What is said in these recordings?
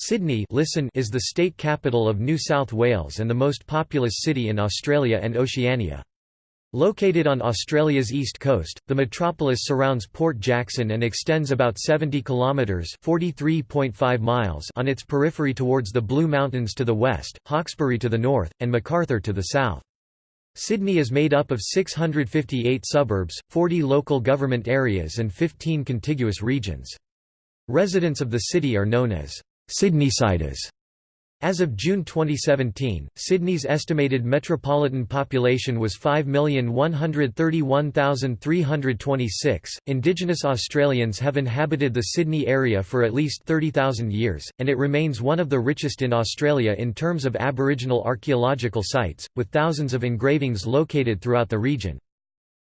Sydney listen is the state capital of New South Wales and the most populous city in Australia and Oceania. Located on Australia's east coast, the metropolis surrounds Port Jackson and extends about 70 kilometres (43.5 miles) on its periphery towards the Blue Mountains to the west, Hawkesbury to the north, and Macarthur to the south. Sydney is made up of 658 suburbs, 40 local government areas and 15 contiguous regions. Residents of the city are known as Sydneysiders. As of June 2017, Sydney's estimated metropolitan population was 5,131,326. Indigenous Australians have inhabited the Sydney area for at least 30,000 years, and it remains one of the richest in Australia in terms of Aboriginal archaeological sites, with thousands of engravings located throughout the region.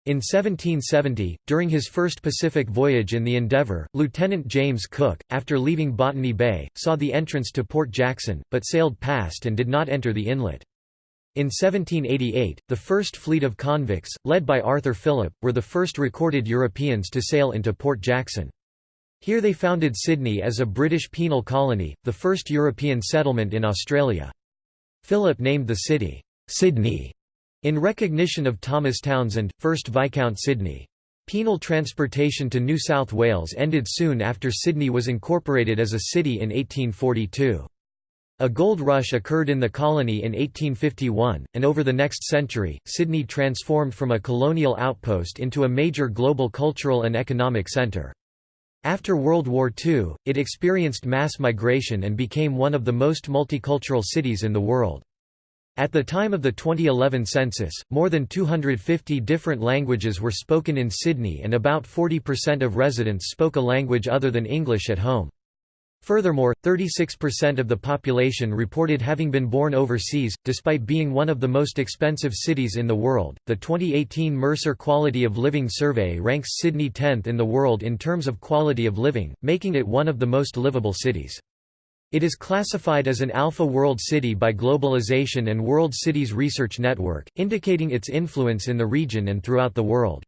In 1770, during his first Pacific voyage in the Endeavour, Lieutenant James Cook, after leaving Botany Bay, saw the entrance to Port Jackson, but sailed past and did not enter the inlet. In 1788, the first fleet of convicts, led by Arthur Phillip, were the first recorded Europeans to sail into Port Jackson. Here they founded Sydney as a British penal colony, the first European settlement in Australia. Phillip named the city, Sydney, in recognition of Thomas Townshend, 1st Viscount Sydney. Penal transportation to New South Wales ended soon after Sydney was incorporated as a city in 1842. A gold rush occurred in the colony in 1851, and over the next century, Sydney transformed from a colonial outpost into a major global cultural and economic centre. After World War II, it experienced mass migration and became one of the most multicultural cities in the world. At the time of the 2011 census, more than 250 different languages were spoken in Sydney and about 40% of residents spoke a language other than English at home. Furthermore, 36% of the population reported having been born overseas, despite being one of the most expensive cities in the world. The 2018 Mercer Quality of Living Survey ranks Sydney 10th in the world in terms of quality of living, making it one of the most livable cities. It is classified as an Alpha World City by Globalization and World Cities Research Network, indicating its influence in the region and throughout the world.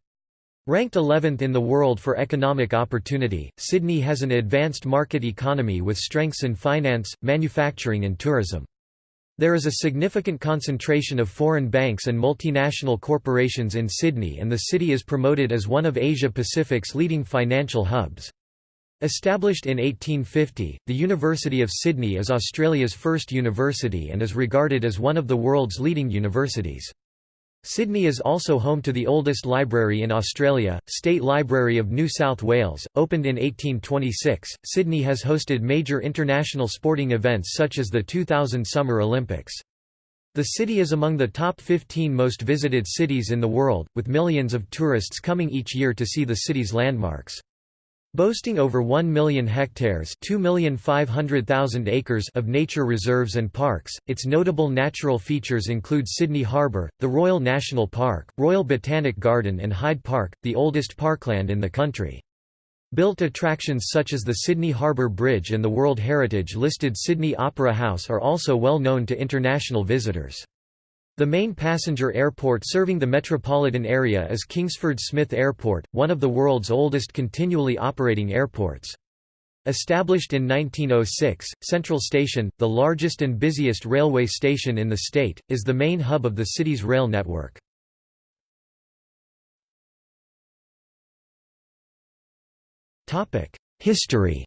Ranked 11th in the world for economic opportunity, Sydney has an advanced market economy with strengths in finance, manufacturing and tourism. There is a significant concentration of foreign banks and multinational corporations in Sydney and the city is promoted as one of Asia-Pacific's leading financial hubs. Established in 1850, the University of Sydney is Australia's first university and is regarded as one of the world's leading universities. Sydney is also home to the oldest library in Australia, State Library of New South Wales, opened in 1826. Sydney has hosted major international sporting events such as the 2000 Summer Olympics. The city is among the top 15 most visited cities in the world, with millions of tourists coming each year to see the city's landmarks. Boasting over 1 million hectares acres of nature reserves and parks, its notable natural features include Sydney Harbour, the Royal National Park, Royal Botanic Garden and Hyde Park, the oldest parkland in the country. Built attractions such as the Sydney Harbour Bridge and the World Heritage-listed Sydney Opera House are also well known to international visitors. The main passenger airport serving the metropolitan area is Kingsford Smith Airport, one of the world's oldest continually operating airports. Established in 1906, Central Station, the largest and busiest railway station in the state, is the main hub of the city's rail network. History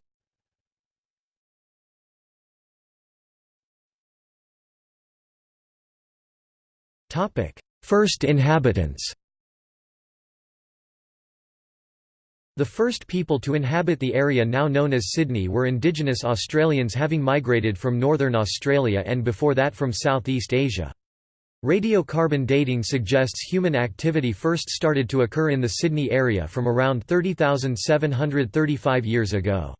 First inhabitants The first people to inhabit the area now known as Sydney were Indigenous Australians having migrated from northern Australia and before that from Southeast Asia. Radiocarbon dating suggests human activity first started to occur in the Sydney area from around 30,735 years ago.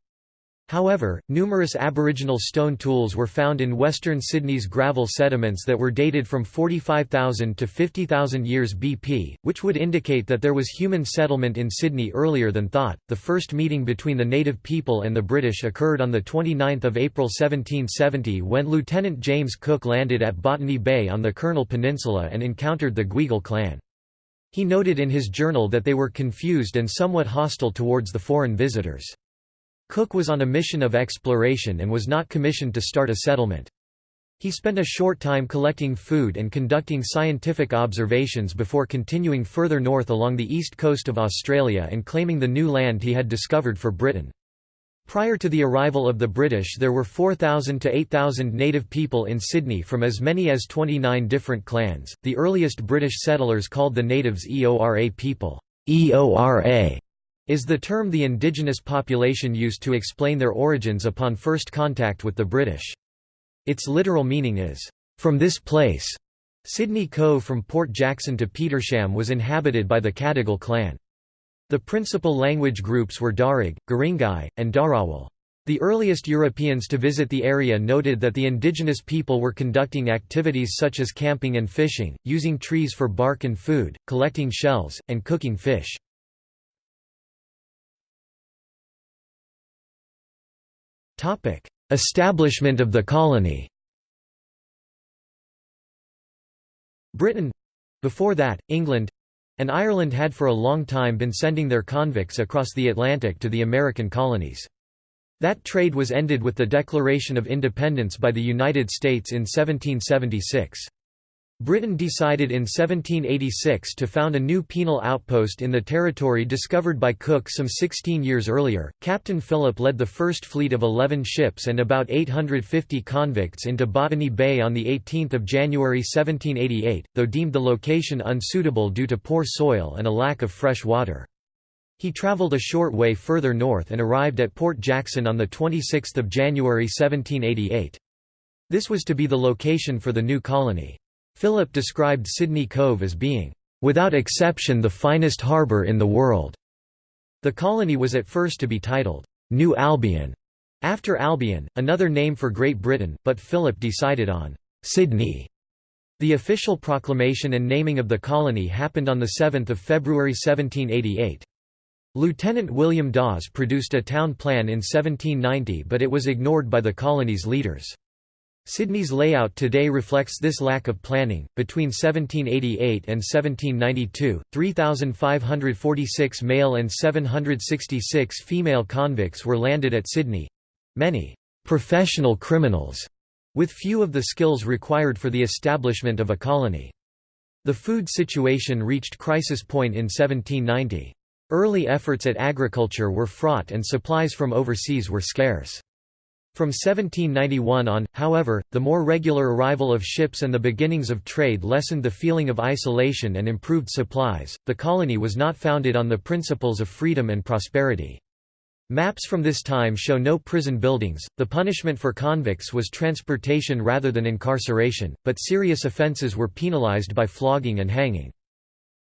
However, numerous Aboriginal stone tools were found in western Sydney's gravel sediments that were dated from 45,000 to 50,000 years BP, which would indicate that there was human settlement in Sydney earlier than thought. The first meeting between the native people and the British occurred on the 29th of April 1770 when Lieutenant James Cook landed at Botany Bay on the Kurnell Peninsula and encountered the Gweagal clan. He noted in his journal that they were confused and somewhat hostile towards the foreign visitors. Cook was on a mission of exploration and was not commissioned to start a settlement. He spent a short time collecting food and conducting scientific observations before continuing further north along the east coast of Australia and claiming the new land he had discovered for Britain. Prior to the arrival of the British there were 4,000 to 8,000 native people in Sydney from as many as 29 different clans. The earliest British settlers called the natives Eora people. Eora is the term the indigenous population used to explain their origins upon first contact with the British. Its literal meaning is, "...from this place." Sydney Cove from Port Jackson to Petersham was inhabited by the Cadigal clan. The principal language groups were Darug, Guringai, and Dharawal. The earliest Europeans to visit the area noted that the indigenous people were conducting activities such as camping and fishing, using trees for bark and food, collecting shells, and cooking fish. Establishment of the colony Britain—before that, England—and Ireland had for a long time been sending their convicts across the Atlantic to the American colonies. That trade was ended with the Declaration of Independence by the United States in 1776. Britain decided in 1786 to found a new penal outpost in the territory discovered by Cook some 16 years earlier. Captain Phillip led the first fleet of 11 ships and about 850 convicts into Botany Bay on 18 January 1788, though deemed the location unsuitable due to poor soil and a lack of fresh water. He travelled a short way further north and arrived at Port Jackson on 26 January 1788. This was to be the location for the new colony. Phillip described Sydney Cove as being, "...without exception the finest harbour in the world." The colony was at first to be titled, "'New Albion' after Albion, another name for Great Britain, but Phillip decided on "'Sydney' The official proclamation and naming of the colony happened on 7 February 1788. Lieutenant William Dawes produced a town plan in 1790 but it was ignored by the colony's leaders. Sydney's layout today reflects this lack of planning. Between 1788 and 1792, 3,546 male and 766 female convicts were landed at Sydney many professional criminals, with few of the skills required for the establishment of a colony. The food situation reached crisis point in 1790. Early efforts at agriculture were fraught and supplies from overseas were scarce. From 1791 on, however, the more regular arrival of ships and the beginnings of trade lessened the feeling of isolation and improved supplies. The colony was not founded on the principles of freedom and prosperity. Maps from this time show no prison buildings. The punishment for convicts was transportation rather than incarceration, but serious offences were penalized by flogging and hanging.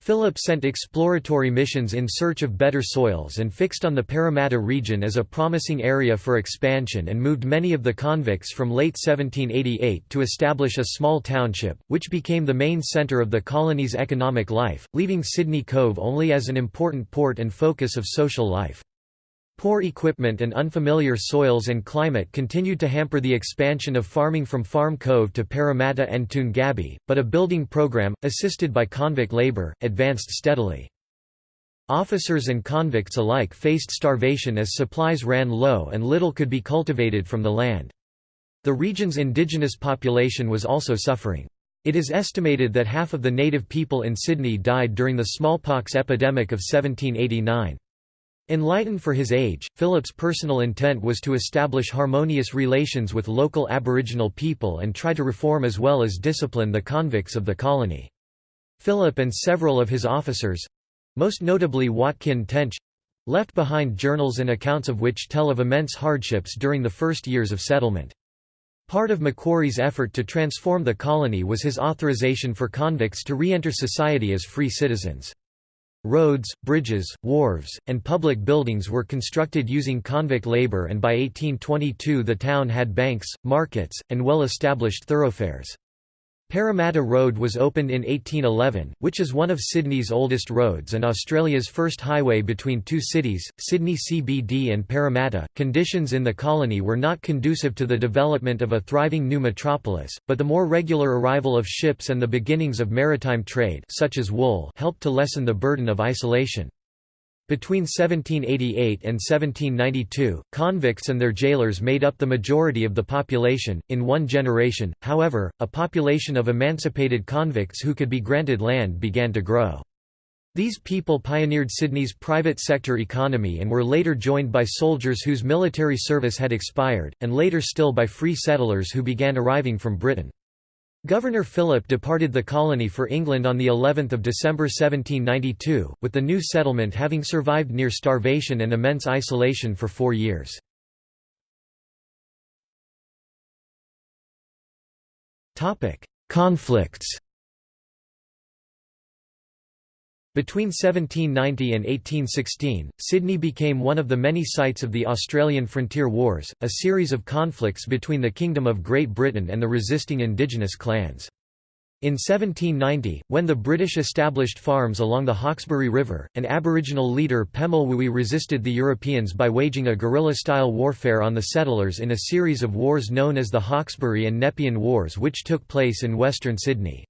Phillip sent exploratory missions in search of better soils and fixed on the Parramatta region as a promising area for expansion and moved many of the convicts from late 1788 to establish a small township, which became the main centre of the colony's economic life, leaving Sydney Cove only as an important port and focus of social life. Poor equipment and unfamiliar soils and climate continued to hamper the expansion of farming from Farm Cove to Parramatta and Toongabbie, but a building program, assisted by convict labour, advanced steadily. Officers and convicts alike faced starvation as supplies ran low and little could be cultivated from the land. The region's indigenous population was also suffering. It is estimated that half of the native people in Sydney died during the smallpox epidemic of 1789. Enlightened for his age, Phillip's personal intent was to establish harmonious relations with local Aboriginal people and try to reform as well as discipline the convicts of the colony. Phillip and several of his officers—most notably Watkin Tench—left behind journals and accounts of which tell of immense hardships during the first years of settlement. Part of Macquarie's effort to transform the colony was his authorization for convicts to re-enter society as free citizens. Roads, bridges, wharves, and public buildings were constructed using convict labor and by 1822 the town had banks, markets, and well-established thoroughfares. Parramatta Road was opened in 1811, which is one of Sydney's oldest roads and Australia's first highway between two cities, Sydney CBD and Parramatta. Conditions in the colony were not conducive to the development of a thriving new metropolis, but the more regular arrival of ships and the beginnings of maritime trade such as wool helped to lessen the burden of isolation. Between 1788 and 1792, convicts and their jailers made up the majority of the population. In one generation, however, a population of emancipated convicts who could be granted land began to grow. These people pioneered Sydney's private sector economy and were later joined by soldiers whose military service had expired, and later still by free settlers who began arriving from Britain. Governor Phillip departed the colony for England on the 11th of December 1792, with the new settlement having survived near starvation and immense isolation for four years. Conflicts Between 1790 and 1816, Sydney became one of the many sites of the Australian Frontier Wars, a series of conflicts between the Kingdom of Great Britain and the resisting indigenous clans. In 1790, when the British established farms along the Hawkesbury River, an Aboriginal leader Pemulwuy resisted the Europeans by waging a guerrilla-style warfare on the settlers in a series of wars known as the Hawkesbury and Nepean Wars which took place in western Sydney.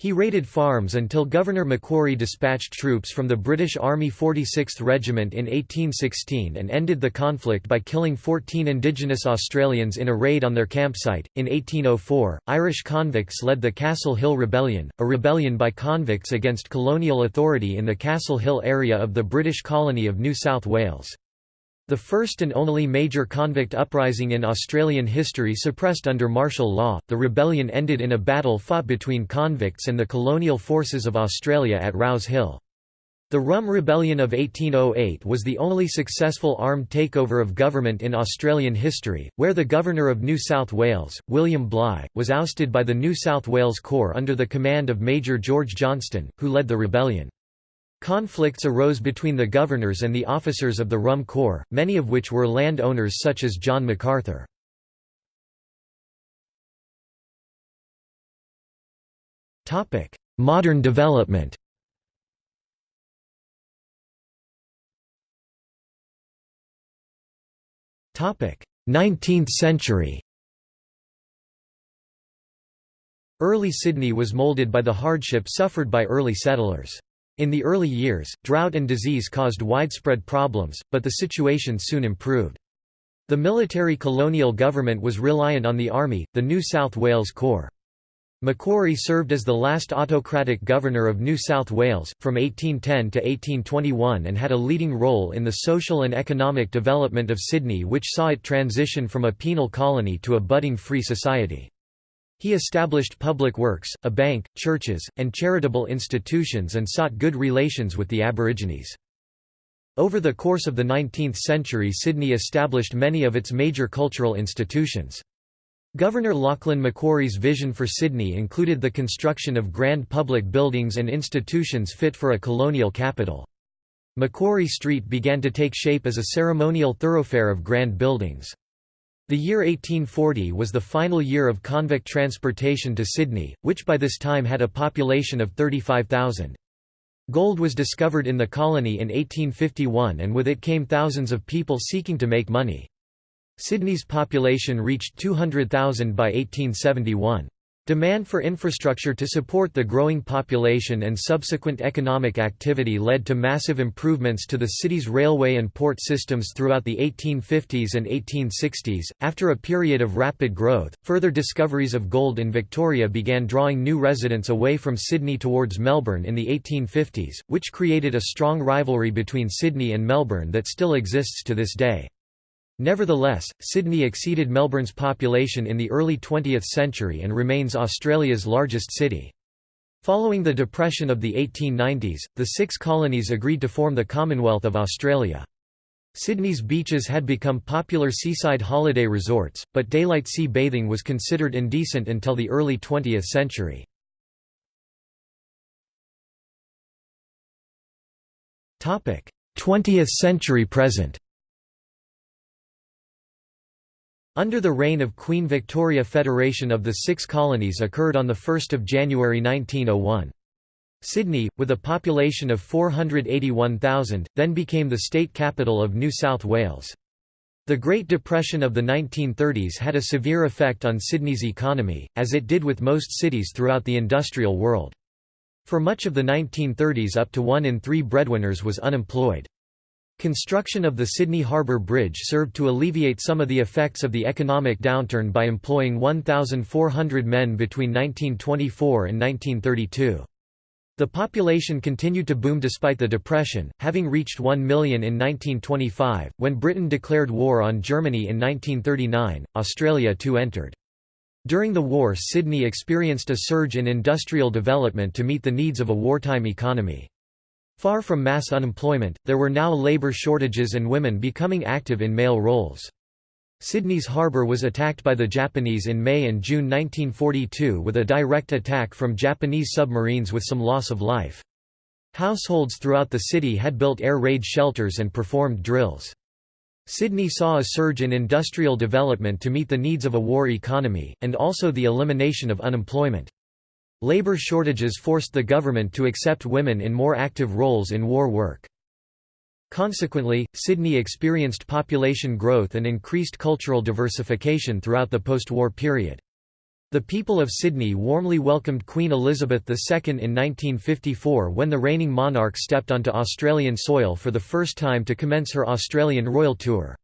He raided farms until Governor Macquarie dispatched troops from the British Army 46th Regiment in 1816 and ended the conflict by killing 14 Indigenous Australians in a raid on their campsite. In 1804, Irish convicts led the Castle Hill Rebellion, a rebellion by convicts against colonial authority in the Castle Hill area of the British colony of New South Wales. The first and only major convict uprising in Australian history suppressed under martial law, the rebellion ended in a battle fought between convicts and the colonial forces of Australia at Rouse Hill. The Rum Rebellion of 1808 was the only successful armed takeover of government in Australian history, where the Governor of New South Wales, William Bligh, was ousted by the New South Wales Corps under the command of Major George Johnston, who led the rebellion. Conflicts arose between the governors and the officers of the Rum Corps, many of which were land owners such as John Macarthur. Modern development Topic: Nineteenth century Early Sydney was moulded by the hardship suffered by early settlers. In the early years, drought and disease caused widespread problems, but the situation soon improved. The military colonial government was reliant on the army, the New South Wales Corps. Macquarie served as the last autocratic governor of New South Wales, from 1810 to 1821 and had a leading role in the social and economic development of Sydney which saw it transition from a penal colony to a budding free society. He established public works, a bank, churches, and charitable institutions and sought good relations with the Aborigines. Over the course of the 19th century Sydney established many of its major cultural institutions. Governor Lachlan Macquarie's vision for Sydney included the construction of grand public buildings and institutions fit for a colonial capital. Macquarie Street began to take shape as a ceremonial thoroughfare of grand buildings. The year 1840 was the final year of convict transportation to Sydney, which by this time had a population of 35,000. Gold was discovered in the colony in 1851 and with it came thousands of people seeking to make money. Sydney's population reached 200,000 by 1871. Demand for infrastructure to support the growing population and subsequent economic activity led to massive improvements to the city's railway and port systems throughout the 1850s and 1860s. After a period of rapid growth, further discoveries of gold in Victoria began drawing new residents away from Sydney towards Melbourne in the 1850s, which created a strong rivalry between Sydney and Melbourne that still exists to this day. Nevertheless, Sydney exceeded Melbourne's population in the early 20th century and remains Australia's largest city. Following the depression of the 1890s, the six colonies agreed to form the Commonwealth of Australia. Sydney's beaches had become popular seaside holiday resorts, but daylight sea bathing was considered indecent until the early 20th century. Topic: 20th century present. Under the reign of Queen Victoria Federation of the Six Colonies occurred on 1 January 1901. Sydney, with a population of 481,000, then became the state capital of New South Wales. The Great Depression of the 1930s had a severe effect on Sydney's economy, as it did with most cities throughout the industrial world. For much of the 1930s up to one in three breadwinners was unemployed. Construction of the Sydney Harbour Bridge served to alleviate some of the effects of the economic downturn by employing 1,400 men between 1924 and 1932. The population continued to boom despite the Depression, having reached 1 million in 1925. When Britain declared war on Germany in 1939, Australia too entered. During the war Sydney experienced a surge in industrial development to meet the needs of a wartime economy. Far from mass unemployment, there were now labour shortages and women becoming active in male roles. Sydney's harbour was attacked by the Japanese in May and June 1942 with a direct attack from Japanese submarines with some loss of life. Households throughout the city had built air raid shelters and performed drills. Sydney saw a surge in industrial development to meet the needs of a war economy, and also the elimination of unemployment. Labour shortages forced the government to accept women in more active roles in war work. Consequently, Sydney experienced population growth and increased cultural diversification throughout the post-war period. The people of Sydney warmly welcomed Queen Elizabeth II in 1954 when the reigning monarch stepped onto Australian soil for the first time to commence her Australian royal tour.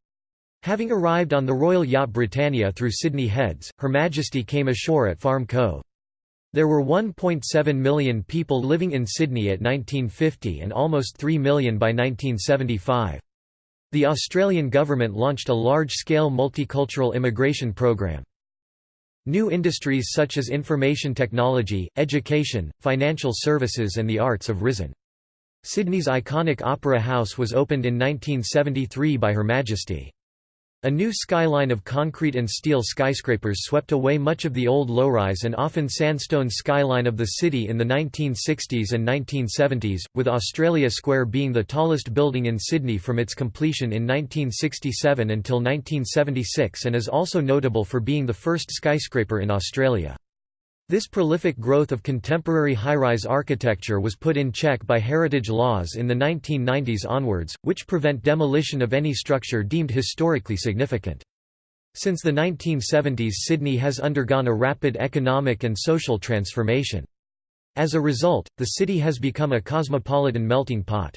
Having arrived on the royal yacht Britannia through Sydney Heads, Her Majesty came ashore at Farm Cove. There were 1.7 million people living in Sydney at 1950 and almost 3 million by 1975. The Australian government launched a large-scale multicultural immigration program. New industries such as information technology, education, financial services and the arts have risen. Sydney's iconic Opera House was opened in 1973 by Her Majesty. A new skyline of concrete and steel skyscrapers swept away much of the old low-rise and often sandstone skyline of the city in the 1960s and 1970s, with Australia Square being the tallest building in Sydney from its completion in 1967 until 1976 and is also notable for being the first skyscraper in Australia. This prolific growth of contemporary high-rise architecture was put in check by heritage laws in the 1990s onwards, which prevent demolition of any structure deemed historically significant. Since the 1970s Sydney has undergone a rapid economic and social transformation. As a result, the city has become a cosmopolitan melting pot.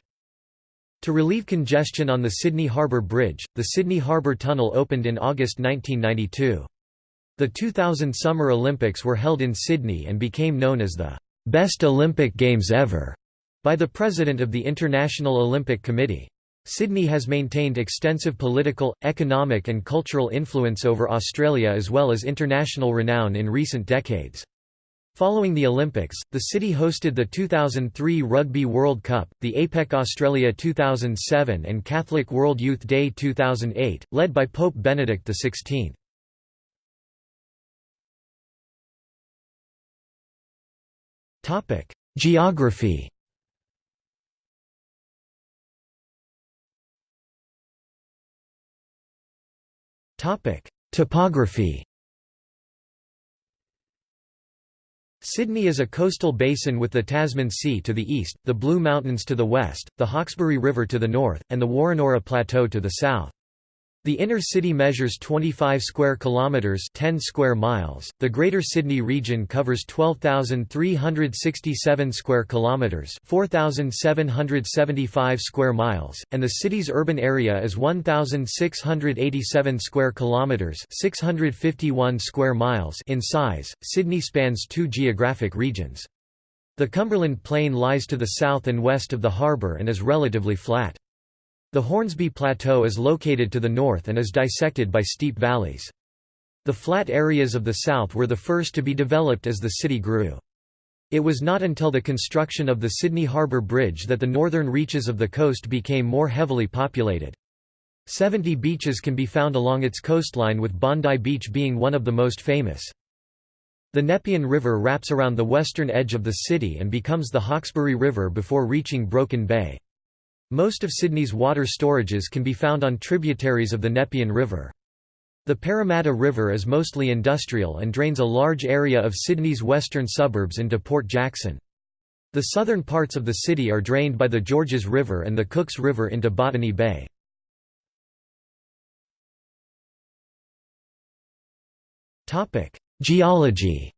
To relieve congestion on the Sydney Harbour Bridge, the Sydney Harbour Tunnel opened in August 1992. The 2000 Summer Olympics were held in Sydney and became known as the "...best Olympic Games ever", by the President of the International Olympic Committee. Sydney has maintained extensive political, economic and cultural influence over Australia as well as international renown in recent decades. Following the Olympics, the city hosted the 2003 Rugby World Cup, the APEC Australia 2007 and Catholic World Youth Day 2008, led by Pope Benedict XVI. Geography Topic: Topography Sydney is a coastal basin with the Tasman Sea to the east, the Blue Mountains to the west, the Hawkesbury River to the north, and the Woronora Plateau to the south. The inner city measures 25 square kilometers, 10 square miles. The Greater Sydney region covers 12,367 square kilometers, 4,775 square miles, and the city's urban area is 1,687 square kilometers, 651 square miles in size. Sydney spans two geographic regions. The Cumberland Plain lies to the south and west of the harbour and is relatively flat. The Hornsby Plateau is located to the north and is dissected by steep valleys. The flat areas of the south were the first to be developed as the city grew. It was not until the construction of the Sydney Harbour Bridge that the northern reaches of the coast became more heavily populated. Seventy beaches can be found along its coastline with Bondi Beach being one of the most famous. The Nepean River wraps around the western edge of the city and becomes the Hawkesbury River before reaching Broken Bay. Most of Sydney's water storages can be found on tributaries of the Nepean River. The Parramatta River is mostly industrial and drains a large area of Sydney's western suburbs into Port Jackson. The southern parts of the city are drained by the Georges River and the Cooks River into Botany Bay. Geology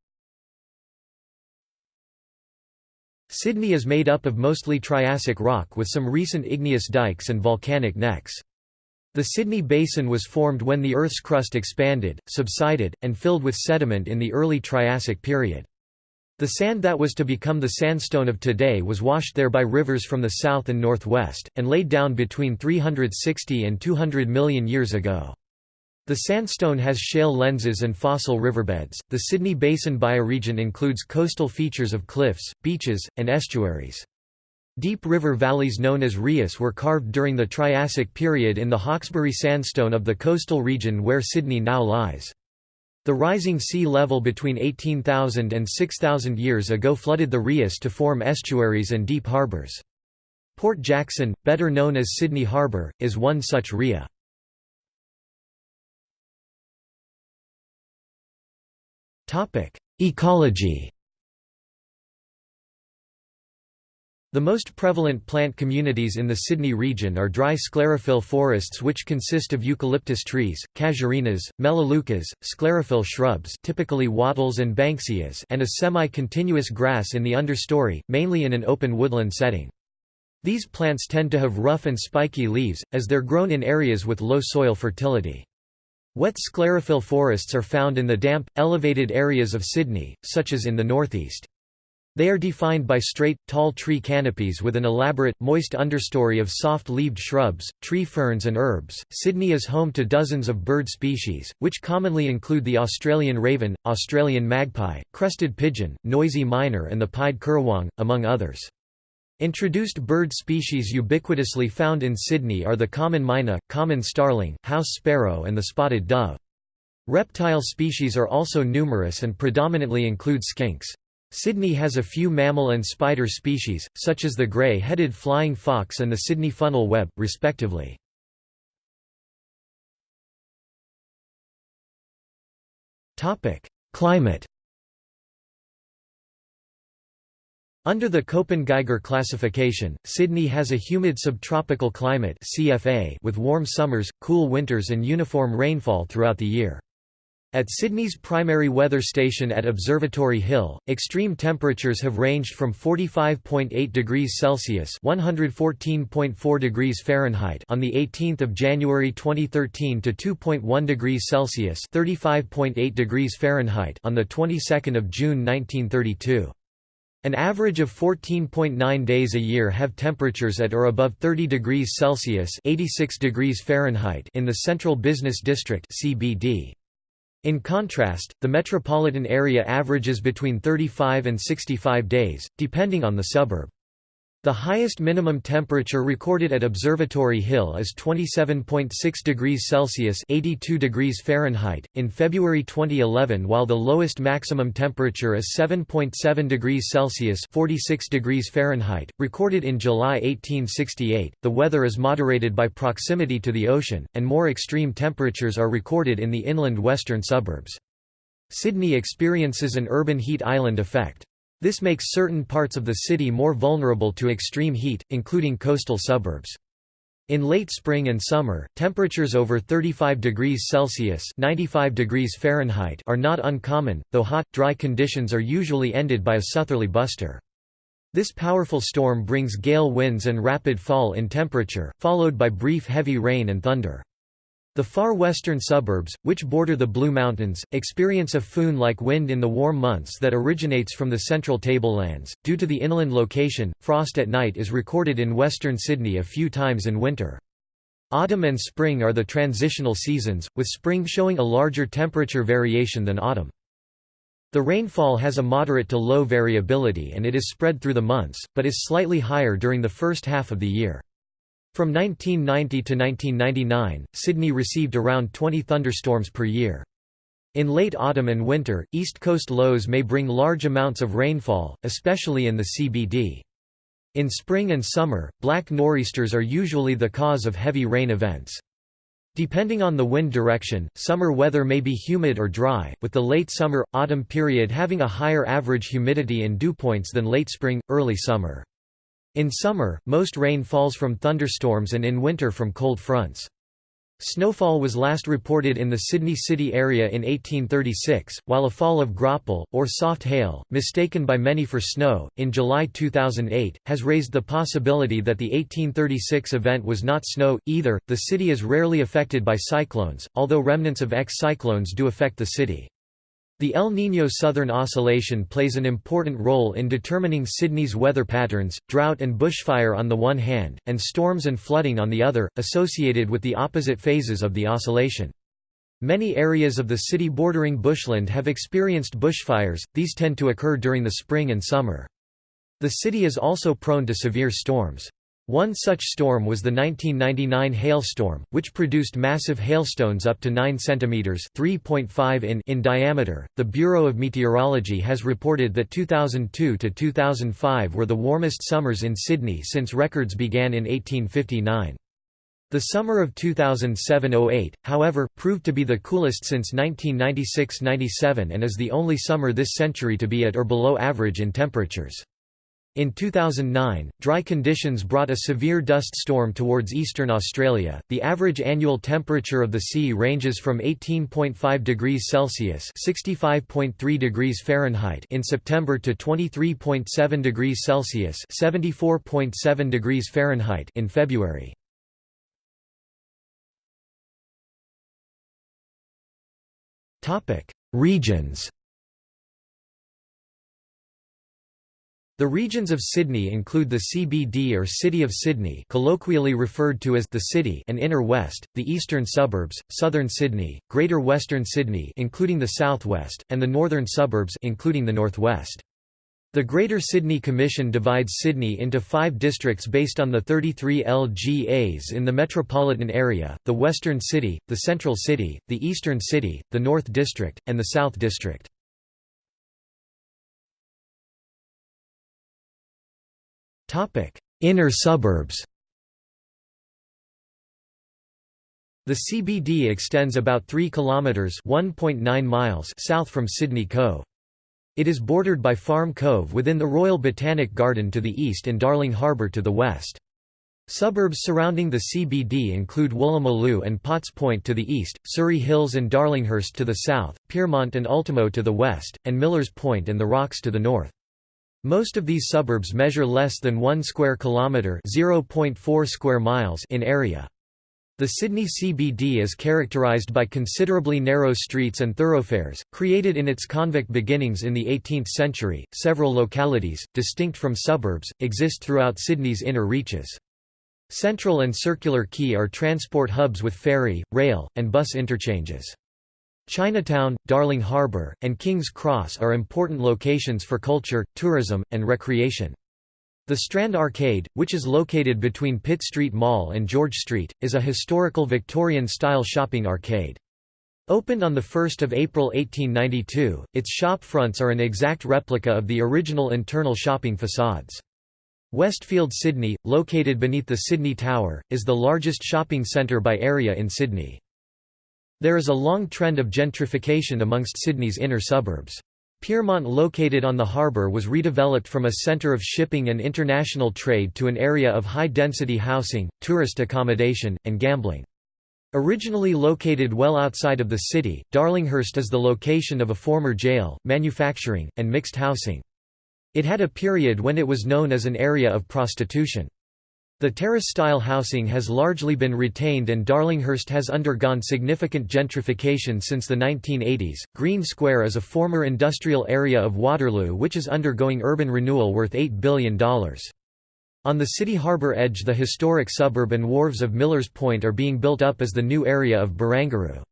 Sydney is made up of mostly Triassic rock with some recent igneous dikes and volcanic necks. The Sydney Basin was formed when the Earth's crust expanded, subsided, and filled with sediment in the early Triassic period. The sand that was to become the sandstone of today was washed there by rivers from the south and northwest, and laid down between 360 and 200 million years ago. The sandstone has shale lenses and fossil riverbeds. The Sydney Basin bioregion includes coastal features of cliffs, beaches, and estuaries. Deep river valleys known as rias were carved during the Triassic period in the Hawkesbury sandstone of the coastal region where Sydney now lies. The rising sea level between 18,000 and 6,000 years ago flooded the rias to form estuaries and deep harbours. Port Jackson, better known as Sydney Harbour, is one such ria. Ecology The most prevalent plant communities in the Sydney region are dry sclerophyll forests which consist of eucalyptus trees, casuarinas, melaleucas, sclerophyll shrubs typically wattles and banksias and a semi-continuous grass in the understory, mainly in an open woodland setting. These plants tend to have rough and spiky leaves, as they're grown in areas with low soil fertility. Wet sclerophyll forests are found in the damp, elevated areas of Sydney, such as in the northeast. They are defined by straight, tall tree canopies with an elaborate, moist understory of soft-leaved shrubs, tree ferns and herbs. Sydney is home to dozens of bird species, which commonly include the Australian raven, Australian magpie, crested pigeon, noisy miner, and the pied currawong, among others. Introduced bird species ubiquitously found in Sydney are the common myna, common starling, house sparrow and the spotted dove. Reptile species are also numerous and predominantly include skinks. Sydney has a few mammal and spider species, such as the grey-headed flying fox and the Sydney funnel web, respectively. Climate Under the Köppen-Geiger classification, Sydney has a humid subtropical climate CFA with warm summers, cool winters and uniform rainfall throughout the year. At Sydney's primary weather station at Observatory Hill, extreme temperatures have ranged from 45.8 degrees Celsius (114.4 degrees Fahrenheit) on the 18th of January 2013 to 2.1 degrees Celsius (35.8 degrees Fahrenheit) on the 22nd of June 1932. An average of 14.9 days a year have temperatures at or above 30 degrees Celsius 86 degrees Fahrenheit in the Central Business District CBD. In contrast, the metropolitan area averages between 35 and 65 days, depending on the suburb. The highest minimum temperature recorded at Observatory Hill is 27.6 degrees Celsius (82 degrees Fahrenheit) in February 2011, while the lowest maximum temperature is 7.7 degrees Celsius (46 degrees Fahrenheit) recorded in July 1868. The weather is moderated by proximity to the ocean, and more extreme temperatures are recorded in the inland western suburbs. Sydney experiences an urban heat island effect. This makes certain parts of the city more vulnerable to extreme heat, including coastal suburbs. In late spring and summer, temperatures over 35 degrees Celsius 95 degrees Fahrenheit are not uncommon, though hot, dry conditions are usually ended by a southerly buster. This powerful storm brings gale winds and rapid fall in temperature, followed by brief heavy rain and thunder. The far western suburbs, which border the Blue Mountains, experience a foehn-like wind in the warm months that originates from the central tablelands. Due to the inland location, frost at night is recorded in western Sydney a few times in winter. Autumn and spring are the transitional seasons, with spring showing a larger temperature variation than autumn. The rainfall has a moderate to low variability and it is spread through the months, but is slightly higher during the first half of the year. From 1990 to 1999, Sydney received around 20 thunderstorms per year. In late autumn and winter, east coast lows may bring large amounts of rainfall, especially in the CBD. In spring and summer, black nor'easters are usually the cause of heavy rain events. Depending on the wind direction, summer weather may be humid or dry, with the late summer, autumn period having a higher average humidity and dew points than late spring, early summer. In summer, most rain falls from thunderstorms and in winter from cold fronts. Snowfall was last reported in the Sydney city area in 1836, while a fall of graupel, or soft hail, mistaken by many for snow, in July 2008, has raised the possibility that the 1836 event was not snow, either. The city is rarely affected by cyclones, although remnants of ex-cyclones do affect the city. The El Niño Southern Oscillation plays an important role in determining Sydney's weather patterns, drought and bushfire on the one hand, and storms and flooding on the other, associated with the opposite phases of the oscillation. Many areas of the city bordering bushland have experienced bushfires, these tend to occur during the spring and summer. The city is also prone to severe storms. One such storm was the 1999 hailstorm, which produced massive hailstones up to 9 cm (3.5 in) in diameter. The Bureau of Meteorology has reported that 2002 to 2005 were the warmest summers in Sydney since records began in 1859. The summer of 2007–08, however, proved to be the coolest since 1996–97 and is the only summer this century to be at or below average in temperatures. In 2009, dry conditions brought a severe dust storm towards eastern Australia. The average annual temperature of the sea ranges from 18.5 degrees Celsius (65.3 degrees Fahrenheit) in September to 23.7 degrees Celsius (74.7 degrees Fahrenheit) in February. Topic: Regions. The regions of Sydney include the CBD or City of Sydney colloquially referred to as the City and Inner West, the eastern suburbs, southern Sydney, Greater Western Sydney including the southwest, and the northern suburbs including the northwest. The Greater Sydney Commission divides Sydney into five districts based on the 33 LGAs in the metropolitan area, the Western City, the Central City, the Eastern City, the North District, and the South District. Inner suburbs. The CBD extends about 3 kilometers (1.9 miles) south from Sydney Cove. It is bordered by Farm Cove within the Royal Botanic Garden to the east and Darling Harbour to the west. Suburbs surrounding the CBD include Woolloomooloo and Potts Point to the east, Surry Hills and Darlinghurst to the south, Pyrmont and Ultimo to the west, and Millers Point and the Rocks to the north. Most of these suburbs measure less than 1 square kilometre (0.4 square miles) in area. The Sydney CBD is characterised by considerably narrow streets and thoroughfares, created in its convict beginnings in the 18th century. Several localities, distinct from suburbs, exist throughout Sydney's inner reaches. Central and Circular Quay are transport hubs with ferry, rail, and bus interchanges. Chinatown, Darling Harbour, and King's Cross are important locations for culture, tourism, and recreation. The Strand Arcade, which is located between Pitt Street Mall and George Street, is a historical Victorian-style shopping arcade. Opened on 1 April 1892, its shop fronts are an exact replica of the original internal shopping facades. Westfield Sydney, located beneath the Sydney Tower, is the largest shopping centre by area in Sydney. There is a long trend of gentrification amongst Sydney's inner suburbs. Pyrmont located on the harbour was redeveloped from a centre of shipping and international trade to an area of high-density housing, tourist accommodation, and gambling. Originally located well outside of the city, Darlinghurst is the location of a former jail, manufacturing, and mixed housing. It had a period when it was known as an area of prostitution. The terrace-style housing has largely been retained and Darlinghurst has undergone significant gentrification since the 1980s. Green Square is a former industrial area of Waterloo which is undergoing urban renewal worth $8 billion. On the city harbour edge the historic suburb and wharves of Millers Point are being built up as the new area of Barangaroo.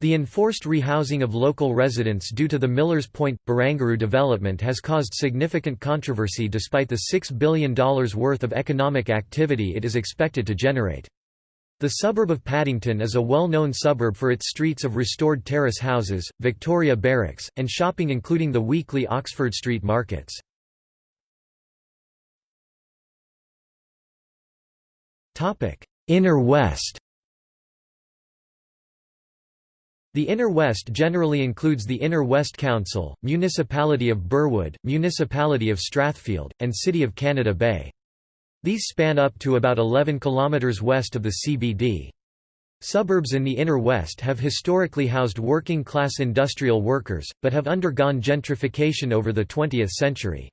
The enforced rehousing of local residents due to the Millers Point, Barangaroo development has caused significant controversy despite the $6 billion worth of economic activity it is expected to generate. The suburb of Paddington is a well-known suburb for its streets of restored terrace houses, Victoria Barracks, and shopping including the weekly Oxford Street markets. Inner West The Inner West generally includes the Inner West Council, Municipality of Burwood, Municipality of Strathfield, and City of Canada Bay. These span up to about 11 km west of the CBD. Suburbs in the inner west have historically housed working-class industrial workers, but have undergone gentrification over the 20th century.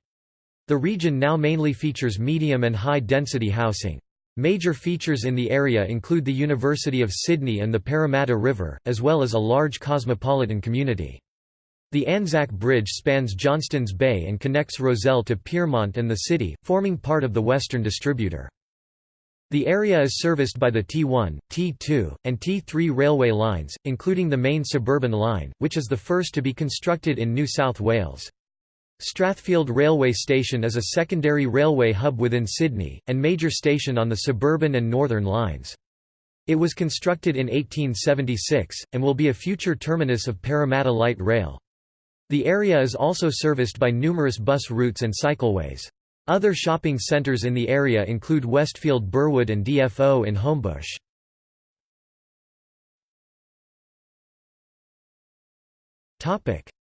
The region now mainly features medium and high-density housing. Major features in the area include the University of Sydney and the Parramatta River, as well as a large cosmopolitan community. The Anzac Bridge spans Johnstons Bay and connects Rozelle to Pyrmont and the city, forming part of the Western Distributor. The area is serviced by the T1, T2, and T3 railway lines, including the main suburban line, which is the first to be constructed in New South Wales. Strathfield Railway Station is a secondary railway hub within Sydney, and major station on the suburban and northern lines. It was constructed in 1876, and will be a future terminus of Parramatta Light Rail. The area is also serviced by numerous bus routes and cycleways. Other shopping centres in the area include Westfield Burwood and DFO in Homebush.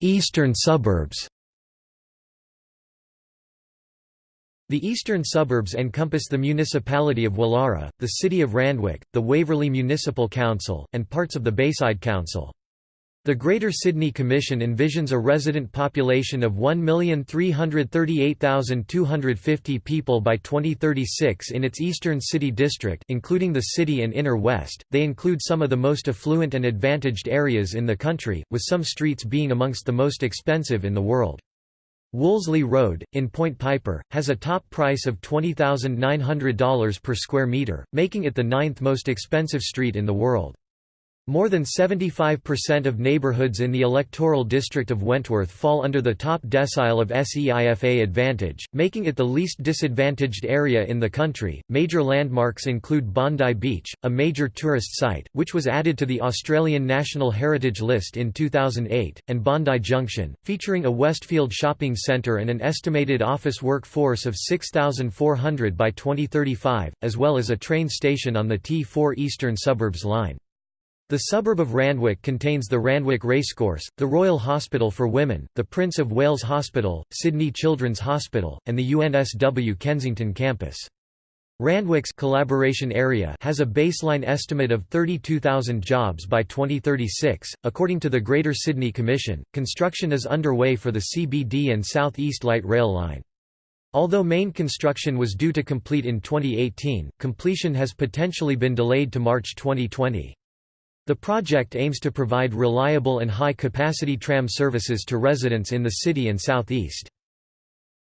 Eastern suburbs The eastern suburbs encompass the municipality of Woollahra, the city of Randwick, the Waverley Municipal Council, and parts of the Bayside Council. The Greater Sydney Commission envisions a resident population of 1,338,250 people by 2036 in its eastern city district including the city and inner west. They include some of the most affluent and advantaged areas in the country, with some streets being amongst the most expensive in the world. Wolseley Road, in Point Piper, has a top price of $20,900 per square metre, making it the ninth most expensive street in the world. More than 75% of neighbourhoods in the electoral district of Wentworth fall under the top decile of SEIFA advantage, making it the least disadvantaged area in the country. Major landmarks include Bondi Beach, a major tourist site, which was added to the Australian National Heritage List in 2008, and Bondi Junction, featuring a Westfield shopping centre and an estimated office workforce of 6,400 by 2035, as well as a train station on the T4 Eastern Suburbs line. The suburb of Randwick contains the Randwick Racecourse, the Royal Hospital for Women, the Prince of Wales Hospital, Sydney Children's Hospital, and the UNSW Kensington campus. Randwick's collaboration area has a baseline estimate of 32,000 jobs by 2036. According to the Greater Sydney Commission, construction is underway for the CBD and South East Light Rail line. Although main construction was due to complete in 2018, completion has potentially been delayed to March 2020. The project aims to provide reliable and high-capacity tram services to residents in the city and southeast.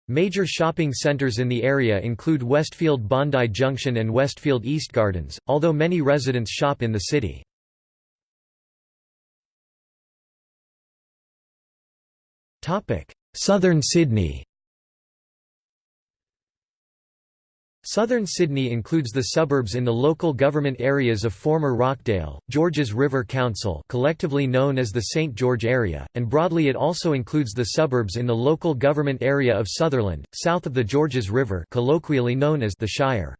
Major shopping centres in the area include Westfield Bondi Junction and Westfield East Gardens, although many residents shop in the city. Southern Sydney Southern Sydney includes the suburbs in the local government areas of former Rockdale, Georges River Council collectively known as the St George area, and broadly it also includes the suburbs in the local government area of Sutherland, south of the Georges River colloquially known as the Shire.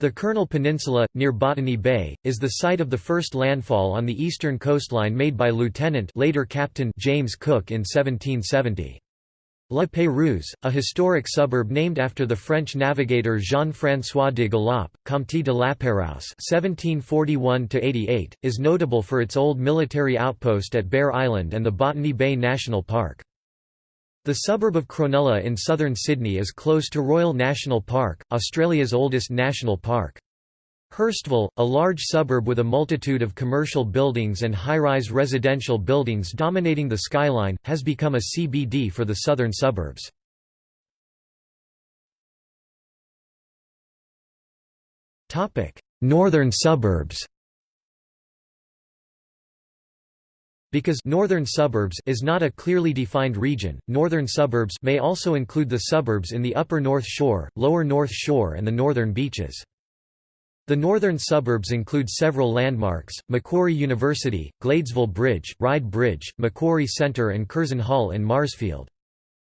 The Kurnell Peninsula, near Botany Bay, is the site of the first landfall on the eastern coastline made by Lieutenant later Captain James Cook in 1770. La Pérouse, a historic suburb named after the French navigator Jean-François de Galaup, Comte de la Pérouse (1741–88), is notable for its old military outpost at Bear Island and the Botany Bay National Park. The suburb of Cronulla in southern Sydney is close to Royal National Park, Australia's oldest national park. Hurstville, a large suburb with a multitude of commercial buildings and high-rise residential buildings dominating the skyline, has become a CBD for the southern suburbs. Northern suburbs Because northern suburbs is not a clearly defined region, northern suburbs may also include the suburbs in the upper North Shore, lower North Shore and the northern beaches. The northern suburbs include several landmarks, Macquarie University, Gladesville Bridge, Ryde Bridge, Macquarie Centre and Curzon Hall in Marsfield.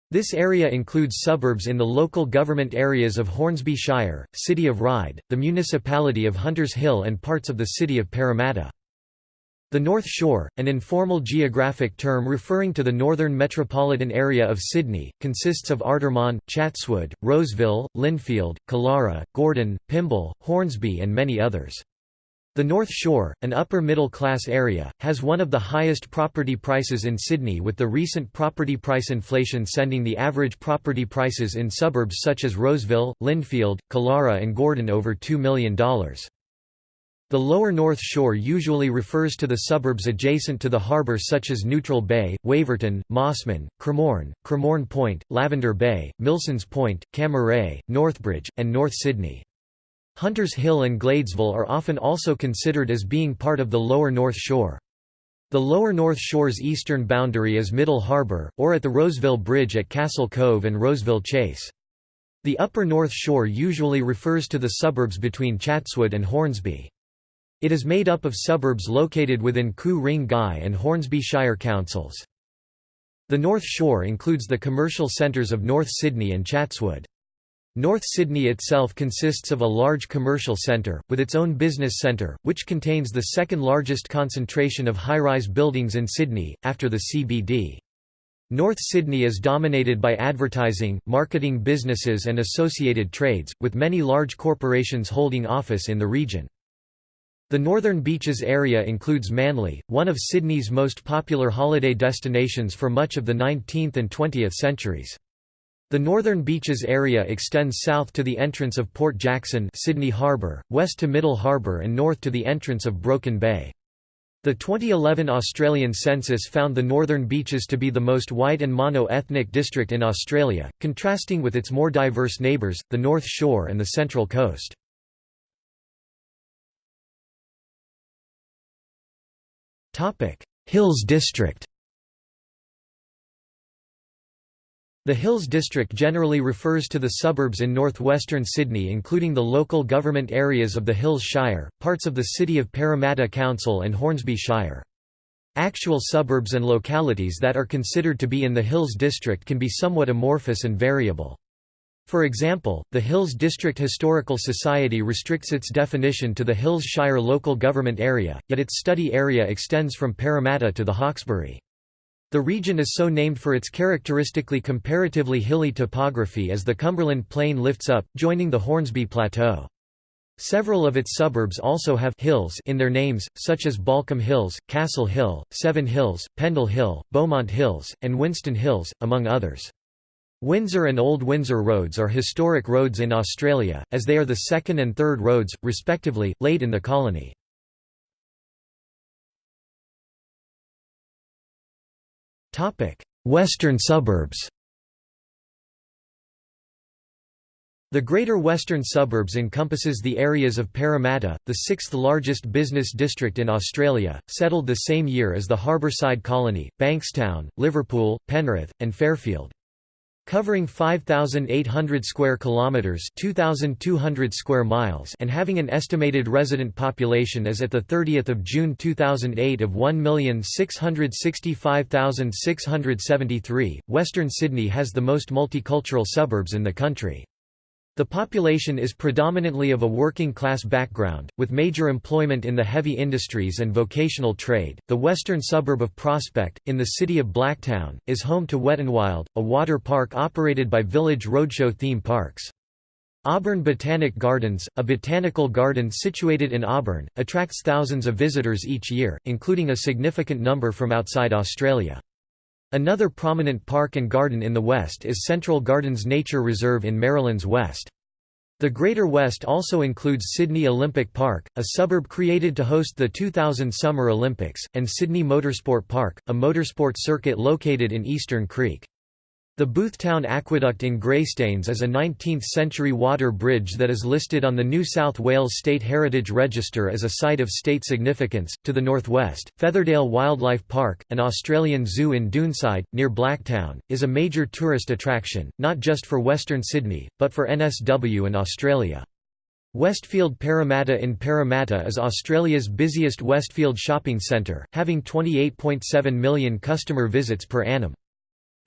This area includes suburbs in the local government areas of Hornsby Shire, City of Ryde, the municipality of Hunters Hill and parts of the city of Parramatta. The North Shore, an informal geographic term referring to the northern metropolitan area of Sydney, consists of Artarmon, Chatswood, Roseville, Lindfield, Killara, Gordon, Pymble, Hornsby and many others. The North Shore, an upper-middle-class area, has one of the highest property prices in Sydney with the recent property price inflation sending the average property prices in suburbs such as Roseville, Lindfield, Killara and Gordon over $2 million. The lower North Shore usually refers to the suburbs adjacent to the harbour such as Neutral Bay, Waverton, Mosman, Cremorne, Cremorne Point, Lavender Bay, Milsons Point, Cammeray, Northbridge, and North Sydney. Hunters Hill and Gladesville are often also considered as being part of the lower North Shore. The lower North Shore's eastern boundary is Middle Harbour, or at the Roseville Bridge at Castle Cove and Roseville Chase. The upper North Shore usually refers to the suburbs between Chatswood and Hornsby. It is made up of suburbs located within Ku-ring-gai and Hornsby Shire councils. The North Shore includes the commercial centres of North Sydney and Chatswood. North Sydney itself consists of a large commercial centre, with its own business centre, which contains the second largest concentration of high-rise buildings in Sydney, after the CBD. North Sydney is dominated by advertising, marketing businesses and associated trades, with many large corporations holding office in the region. The Northern Beaches area includes Manly, one of Sydney's most popular holiday destinations for much of the 19th and 20th centuries. The Northern Beaches area extends south to the entrance of Port Jackson Sydney Harbour, west to Middle Harbour and north to the entrance of Broken Bay. The 2011 Australian census found the Northern Beaches to be the most white and mono-ethnic district in Australia, contrasting with its more diverse neighbours, the North Shore and the Central Coast. Hills District The Hills District generally refers to the suburbs in northwestern Sydney including the local government areas of the Hills Shire, parts of the City of Parramatta Council and Hornsby Shire. Actual suburbs and localities that are considered to be in the Hills District can be somewhat amorphous and variable. For example, the Hills District Historical Society restricts its definition to the Hills Shire local government area, yet its study area extends from Parramatta to the Hawkesbury. The region is so named for its characteristically comparatively hilly topography as the Cumberland Plain lifts up, joining the Hornsby Plateau. Several of its suburbs also have hills in their names, such as Baulkham Hills, Castle Hill, Seven Hills, Pendle Hill, Beaumont Hills, and Winston Hills, among others. Windsor and Old Windsor roads are historic roads in Australia, as they are the second and third roads, respectively, laid in the colony. Western suburbs The Greater Western Suburbs encompasses the areas of Parramatta, the sixth largest business district in Australia, settled the same year as the Harbourside Colony, Bankstown, Liverpool, Penrith, and Fairfield. Covering 5800 square kilometers, 2200 square miles, and having an estimated resident population as at the 30th of June 2008 of 1,665,673, Western Sydney has the most multicultural suburbs in the country. The population is predominantly of a working-class background, with major employment in the heavy industries and vocational trade. The western suburb of Prospect, in the city of Blacktown, is home to Wet n Wild, a water park operated by Village Roadshow theme parks. Auburn Botanic Gardens, a botanical garden situated in Auburn, attracts thousands of visitors each year, including a significant number from outside Australia. Another prominent park and garden in the west is Central Gardens Nature Reserve in Merrylands West. The Greater West also includes Sydney Olympic Park, a suburb created to host the 2000 Summer Olympics, and Sydney Motorsport Park, a motorsport circuit located in Eastern Creek. The Boothtown Aqueduct in Greystanes is a 19th-century water bridge that is listed on the New South Wales State Heritage Register as a Site of State Significance. To the northwest, Featherdale Wildlife Park, an Australian zoo in Doonside, near Blacktown, is a major tourist attraction, not just for Western Sydney, but for NSW and Australia. Westfield Parramatta in Parramatta is Australia's busiest Westfield shopping centre, having 28.7 million customer visits per annum.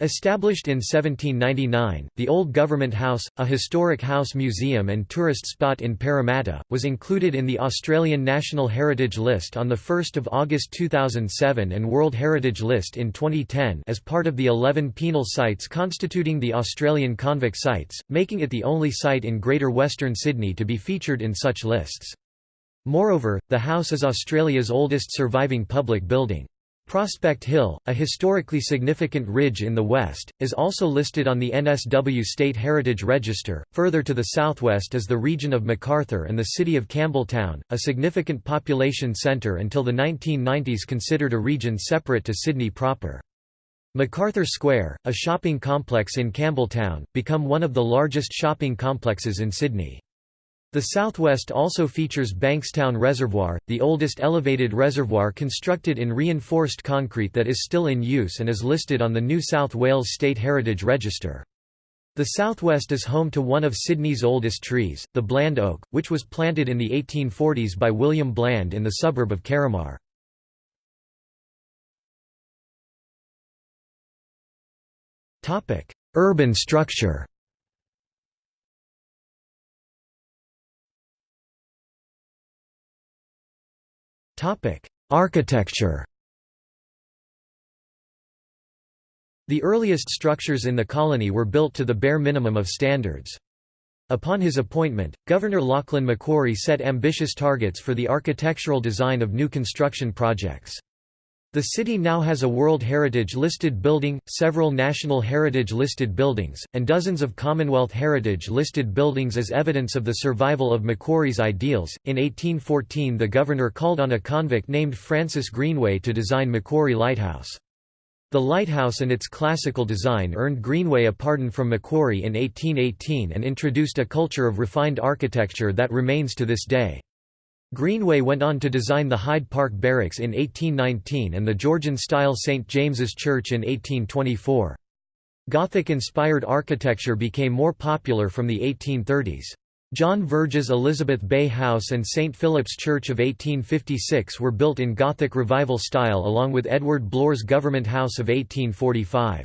Established in 1799, the Old Government House, a historic house museum and tourist spot in Parramatta, was included in the Australian National Heritage List on 1 August 2007 and World Heritage List in 2010 as part of the 11 penal sites constituting the Australian convict sites, making it the only site in Greater Western Sydney to be featured in such lists. Moreover, the house is Australia's oldest surviving public building. Prospect Hill, a historically significant ridge in the west, is also listed on the NSW State Heritage Register. Further to the southwest is the region of Macarthur and the city of Campbelltown, a significant population centre until the 1990s considered a region separate to Sydney proper. Macarthur Square, a shopping complex in Campbelltown, become one of the largest shopping complexes in Sydney. The southwest also features Bankstown Reservoir, the oldest elevated reservoir constructed in reinforced concrete that is still in use and is listed on the New South Wales State Heritage Register. The southwest is home to one of Sydney's oldest trees, the Bland Oak, which was planted in the 1840s by William Bland in the suburb of Carramar. Urban structure Architecture The earliest structures in the colony were built to the bare minimum of standards. Upon his appointment, Governor Lachlan Macquarie set ambitious targets for the architectural design of new construction projects. The city now has a World Heritage listed building, several National Heritage listed buildings, and dozens of Commonwealth Heritage listed buildings as evidence of the survival of Macquarie's ideals. In 1814, the governor called on a convict named Francis Greenway to design Macquarie Lighthouse. The lighthouse and its classical design earned Greenway a pardon from Macquarie in 1818 and introduced a culture of refined architecture that remains to this day. Greenway went on to design the Hyde Park Barracks in 1819 and the Georgian-style St. James's Church in 1824. Gothic-inspired architecture became more popular from the 1830s. John Verge's Elizabeth Bay House and St. Philip's Church of 1856 were built in Gothic Revival style along with Edward Blore's Government House of 1845.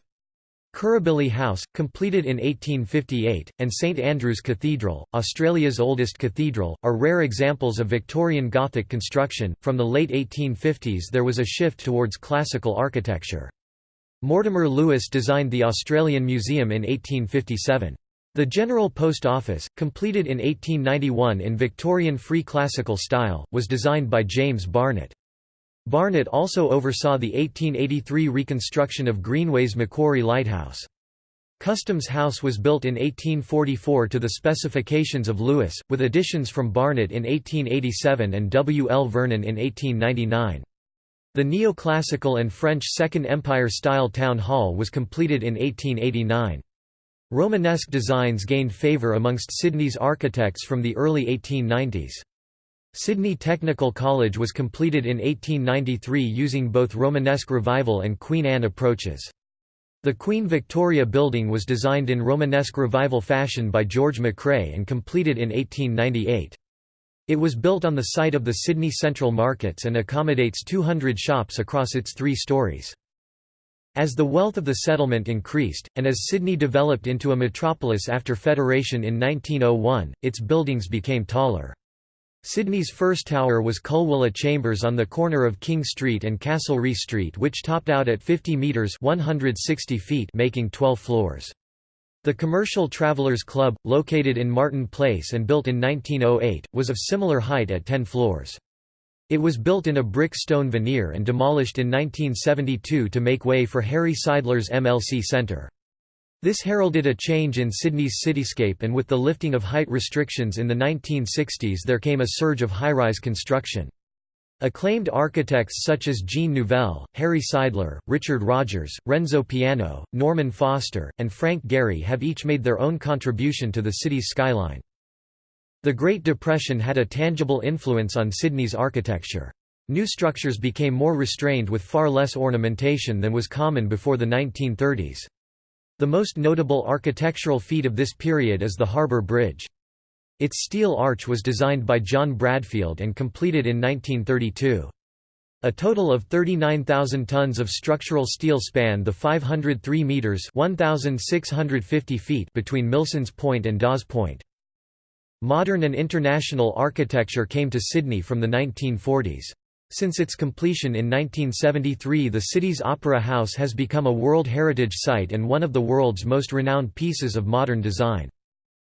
Kirribilli House, completed in 1858, and St Andrew's Cathedral, Australia's oldest cathedral, are rare examples of Victorian Gothic construction. From the late 1850s, there was a shift towards classical architecture. Mortimer Lewis designed the Australian Museum in 1857. The General Post Office, completed in 1891 in Victorian Free Classical style, was designed by James Barnett. Barnett also oversaw the 1883 reconstruction of Greenway's Macquarie Lighthouse. Customs House was built in 1844 to the specifications of Lewis, with additions from Barnett in 1887 and W. L. Vernon in 1899. The neoclassical and French Second Empire-style town hall was completed in 1889. Romanesque designs gained favour amongst Sydney's architects from the early 1890s. Sydney Technical College was completed in 1893 using both Romanesque Revival and Queen Anne approaches. The Queen Victoria Building was designed in Romanesque Revival fashion by George McRae and completed in 1898. It was built on the site of the Sydney Central Markets and accommodates 200 shops across its three stories. As the wealth of the settlement increased, and as Sydney developed into a metropolis after Federation in 1901, its buildings became taller. Sydney's first tower was Culwilla Chambers on the corner of King Street and Castlereagh Street which topped out at 50 metres 160 feet making 12 floors. The Commercial Travellers Club, located in Martin Place and built in 1908, was of similar height at 10 floors. It was built in a brick stone veneer and demolished in 1972 to make way for Harry Seidler's MLC Centre. This heralded a change in Sydney's cityscape and with the lifting of height restrictions in the 1960s there came a surge of high-rise construction. Acclaimed architects such as Jean Nouvel, Harry Seidler, Richard Rogers, Renzo Piano, Norman Foster, and Frank Gehry have each made their own contribution to the city's skyline. The Great Depression had a tangible influence on Sydney's architecture. New structures became more restrained with far less ornamentation than was common before the 1930s. The most notable architectural feat of this period is the Harbour Bridge. Its steel arch was designed by John Bradfield and completed in 1932. A total of 39,000 tons of structural steel span the 503 metres 1,650 feet between Milsons Point and Dawes Point. Modern and international architecture came to Sydney from the 1940s. Since its completion in 1973 the city's Opera House has become a World Heritage Site and one of the world's most renowned pieces of modern design.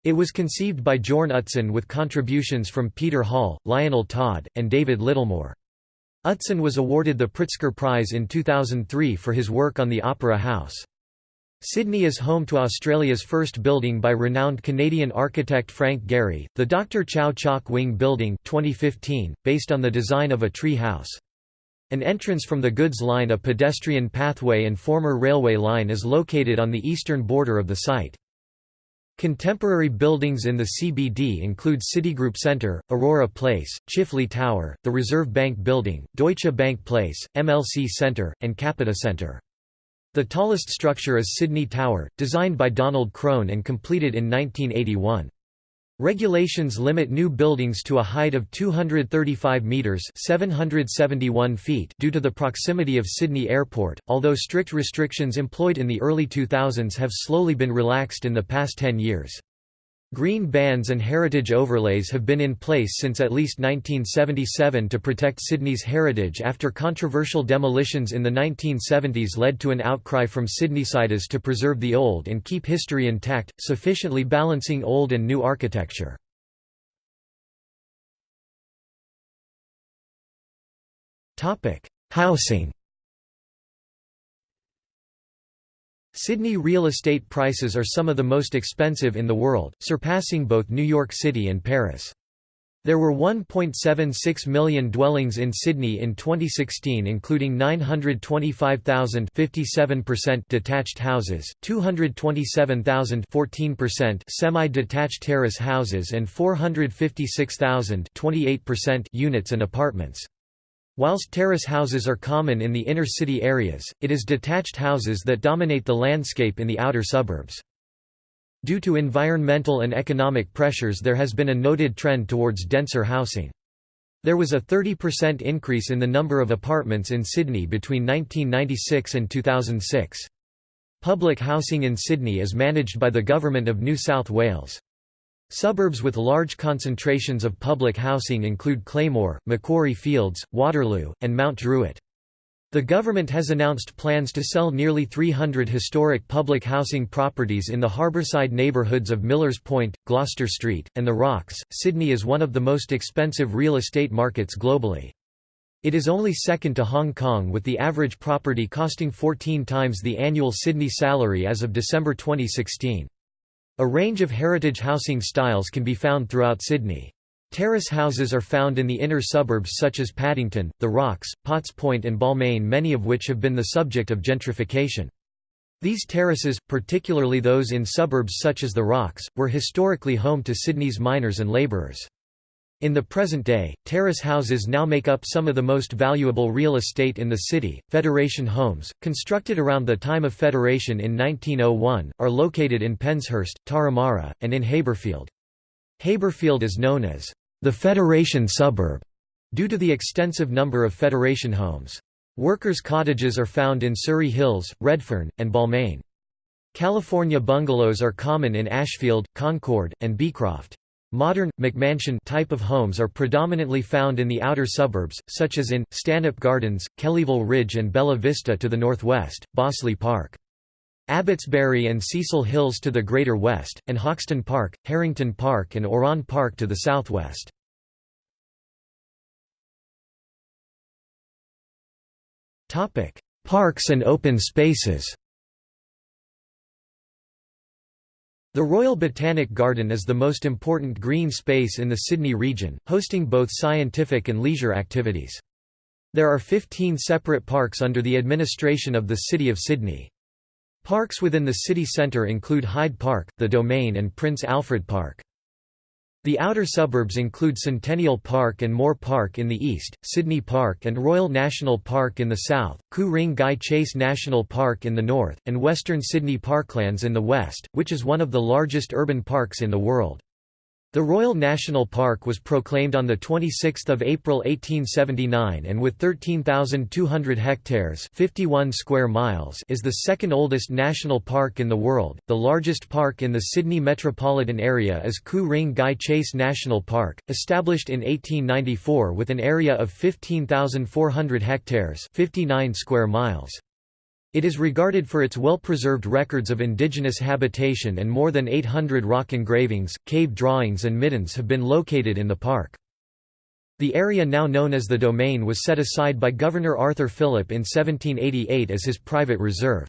It was conceived by Jorn Utzon with contributions from Peter Hall, Lionel Todd, and David Littlemore. Utzon was awarded the Pritzker Prize in 2003 for his work on the Opera House. Sydney is home to Australia's first building by renowned Canadian architect Frank Gehry, the Dr. Chau Chak Wing Building 2015, based on the design of a tree house. An entrance from the goods line a pedestrian pathway and former railway line is located on the eastern border of the site. Contemporary buildings in the CBD include Citigroup Centre, Aurora Place, Chifley Tower, the Reserve Bank Building, Deutsche Bank Place, MLC Centre, and Capita Centre. The tallest structure is Sydney Tower, designed by Donald Crone and completed in 1981. Regulations limit new buildings to a height of 235 metres 771 feet due to the proximity of Sydney Airport, although strict restrictions employed in the early 2000s have slowly been relaxed in the past 10 years. Green bans and heritage overlays have been in place since at least 1977 to protect Sydney's heritage after controversial demolitions in the 1970s led to an outcry from Sydneysiders to preserve the old and keep history intact, sufficiently balancing old and new architecture. Housing Sydney real estate prices are some of the most expensive in the world, surpassing both New York City and Paris. There were 1.76 million dwellings in Sydney in 2016 including 925,000 detached houses, 227,000 semi-detached terrace houses and 456,000 units and apartments. Whilst terrace houses are common in the inner city areas, it is detached houses that dominate the landscape in the outer suburbs. Due to environmental and economic pressures there has been a noted trend towards denser housing. There was a 30% increase in the number of apartments in Sydney between 1996 and 2006. Public housing in Sydney is managed by the Government of New South Wales. Suburbs with large concentrations of public housing include Claymore, Macquarie Fields, Waterloo, and Mount Druitt. The government has announced plans to sell nearly 300 historic public housing properties in the harbourside neighbourhoods of Millers Point, Gloucester Street, and the Rocks. Sydney is one of the most expensive real estate markets globally. It is only second to Hong Kong with the average property costing 14 times the annual Sydney salary as of December 2016. A range of heritage housing styles can be found throughout Sydney. Terrace houses are found in the inner suburbs such as Paddington, The Rocks, Potts Point and Balmain many of which have been the subject of gentrification. These terraces, particularly those in suburbs such as The Rocks, were historically home to Sydney's miners and labourers. In the present day, terrace houses now make up some of the most valuable real estate in the city. Federation homes, constructed around the time of Federation in 1901, are located in Penshurst, Turramurra, and in Haberfield. Haberfield is known as the Federation suburb due to the extensive number of Federation homes. Workers' cottages are found in Surry Hills, Redfern, and Balmain. California bungalows are common in Ashfield, Concord, and Beecroft. Modern, McMansion type of homes are predominantly found in the outer suburbs, such as in, Stanhope Gardens, Kellyville Ridge and Bella Vista to the northwest, Bossley Park. Abbotsbury and Cecil Hills to the greater west, and Hoxton Park, Harrington Park and Oran Park to the southwest. Parks and open spaces The Royal Botanic Garden is the most important green space in the Sydney region, hosting both scientific and leisure activities. There are 15 separate parks under the administration of the City of Sydney. Parks within the city centre include Hyde Park, the Domain and Prince Alfred Park. The outer suburbs include Centennial Park and Moore Park in the east, Sydney Park and Royal National Park in the south, Ku-ring-gai Chase National Park in the north, and Western Sydney Parklands in the west, which is one of the largest urban parks in the world. The Royal National Park was proclaimed on 26 April 1879 and with 13,200 hectares 51 square miles is the second oldest national park in the world. The largest park in the Sydney metropolitan area is Ku-ring-gai Chase National Park, established in 1894 with an area of 15,400 hectares 59 square miles. It is regarded for its well-preserved records of indigenous habitation and more than 800 rock engravings, cave drawings and middens have been located in the park. The area now known as the Domain was set aside by Governor Arthur Phillip in 1788 as his private reserve.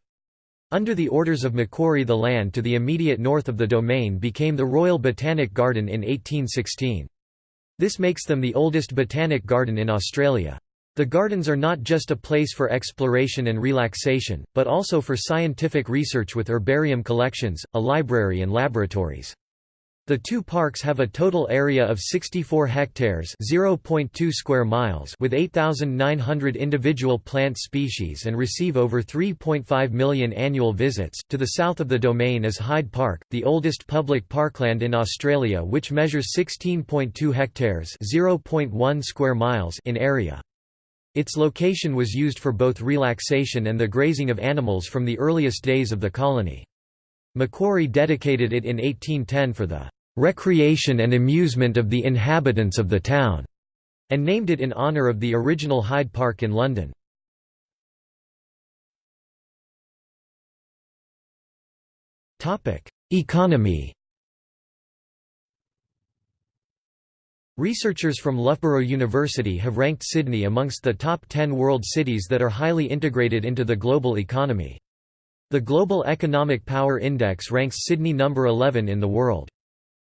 Under the orders of Macquarie the land to the immediate north of the Domain became the Royal Botanic Garden in 1816. This makes them the oldest botanic garden in Australia. The gardens are not just a place for exploration and relaxation, but also for scientific research with herbarium collections, a library and laboratories. The two parks have a total area of 64 hectares (0.2 square miles) with 8,900 individual plant species and receive over 3.5 million annual visits. To the south of the domain is Hyde Park, the oldest public parkland in Australia which measures 16.2 hectares (0.1 square miles) in area. Its location was used for both relaxation and the grazing of animals from the earliest days of the colony. Macquarie dedicated it in 1810 for the "...recreation and amusement of the inhabitants of the town", and named it in honour of the original Hyde Park in London. Economy Researchers from Loughborough University have ranked Sydney amongst the top 10 world cities that are highly integrated into the global economy. The Global Economic Power Index ranks Sydney number 11 in the world.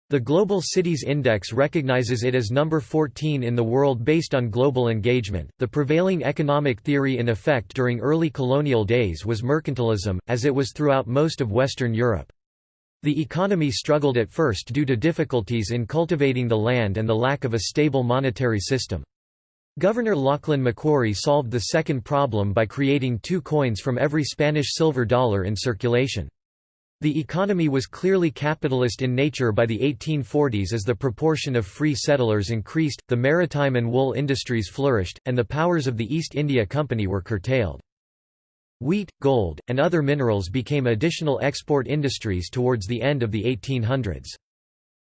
The Global Cities Index recognizes it as number 14 in the world based on global engagement. The prevailing economic theory in effect during early colonial days was mercantilism, as it was throughout most of Western Europe. The economy struggled at first due to difficulties in cultivating the land and the lack of a stable monetary system. Governor Lachlan Macquarie solved the second problem by creating two coins from every Spanish silver dollar in circulation. The economy was clearly capitalist in nature by the 1840s as the proportion of free settlers increased, the maritime and wool industries flourished, and the powers of the East India Company were curtailed. Wheat, gold, and other minerals became additional export industries towards the end of the 1800s.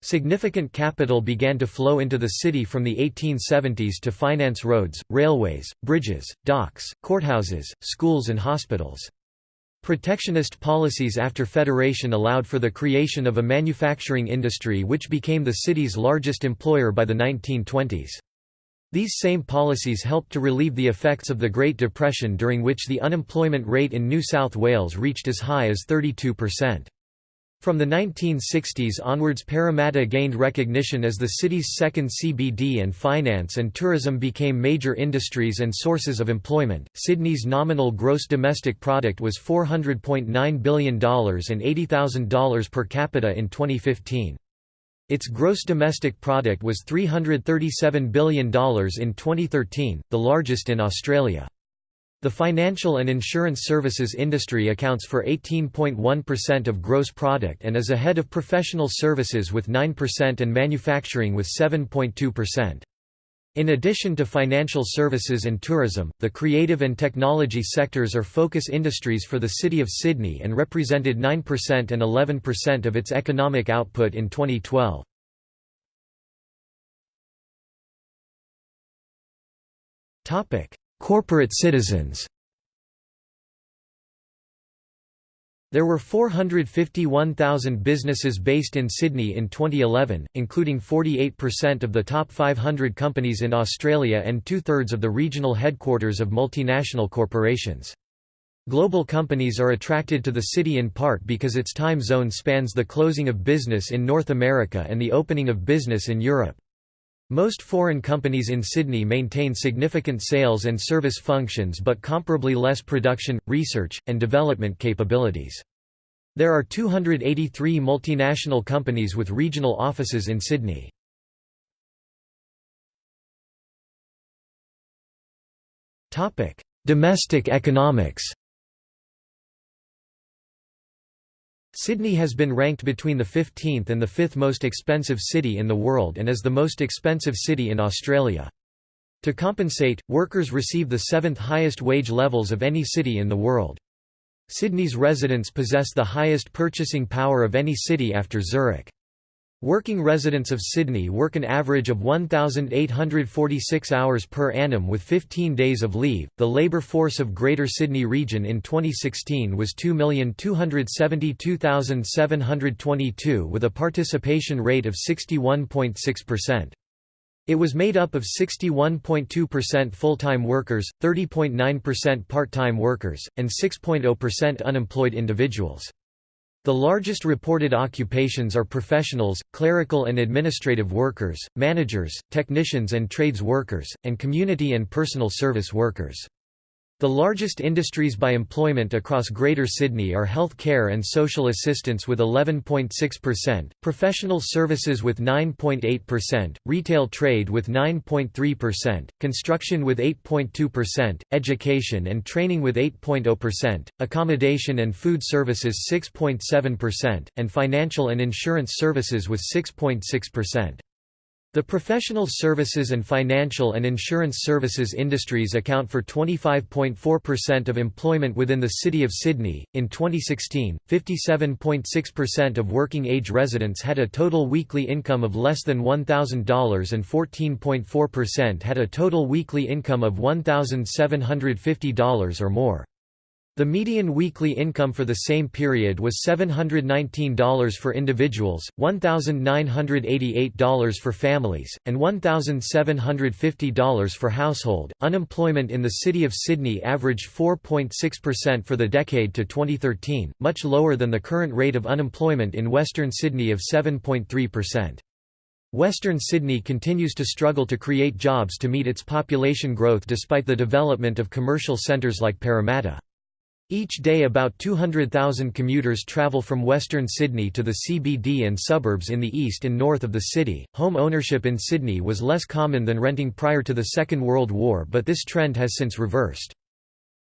Significant capital began to flow into the city from the 1870s to finance roads, railways, bridges, docks, courthouses, schools and hospitals. Protectionist policies after Federation allowed for the creation of a manufacturing industry which became the city's largest employer by the 1920s. These same policies helped to relieve the effects of the Great Depression during which the unemployment rate in New South Wales reached as high as 32%. From the 1960s onwards Parramatta gained recognition as the city's second CBD and finance and tourism became major industries and sources of employment. Sydney's nominal gross domestic product was $400.9 billion and $80,000 per capita in 2015. Its gross domestic product was $337 billion in 2013, the largest in Australia. The financial and insurance services industry accounts for 18.1% of gross product and is ahead of professional services with 9% and manufacturing with 7.2%. In addition to financial services and tourism, the creative and technology sectors are focus industries for the City of Sydney and represented 9% and 11% of its economic output in 2012. Corporate citizens There were 451,000 businesses based in Sydney in 2011, including 48% of the top 500 companies in Australia and two-thirds of the regional headquarters of multinational corporations. Global companies are attracted to the city in part because its time zone spans the closing of business in North America and the opening of business in Europe. Most foreign companies in Sydney maintain significant sales and service functions but comparably less production, research, and development capabilities. There are 283 multinational companies with regional offices in Sydney. Domestic economics Sydney has been ranked between the 15th and the 5th most expensive city in the world and is the most expensive city in Australia. To compensate, workers receive the seventh highest wage levels of any city in the world. Sydney's residents possess the highest purchasing power of any city after Zurich. Working residents of Sydney work an average of 1,846 hours per annum with 15 days of leave. The labour force of Greater Sydney Region in 2016 was 2,272,722 with a participation rate of 61.6%. It was made up of 61.2% full-time workers, 30.9% part-time workers, and 6.0% unemployed individuals. The largest reported occupations are professionals, clerical and administrative workers, managers, technicians and trades workers, and community and personal service workers. The largest industries by employment across Greater Sydney are health care and social assistance with 11.6%, professional services with 9.8%, retail trade with 9.3%, construction with 8.2%, education and training with 8.0%, accommodation and food services 6.7%, and financial and insurance services with 6.6%. The professional services and financial and insurance services industries account for 25.4% of employment within the City of Sydney. In 2016, 57.6% of working age residents had a total weekly income of less than $1,000 and 14.4% had a total weekly income of $1,750 or more. The median weekly income for the same period was $719 for individuals, $1,988 for families, and $1,750 for household. Unemployment in the city of Sydney averaged 4.6% for the decade to 2013, much lower than the current rate of unemployment in Western Sydney of 7.3%. Western Sydney continues to struggle to create jobs to meet its population growth despite the development of commercial centres like Parramatta. Each day about 200,000 commuters travel from western Sydney to the CBD and suburbs in the east and north of the city. Home ownership in Sydney was less common than renting prior to the Second World War, but this trend has since reversed.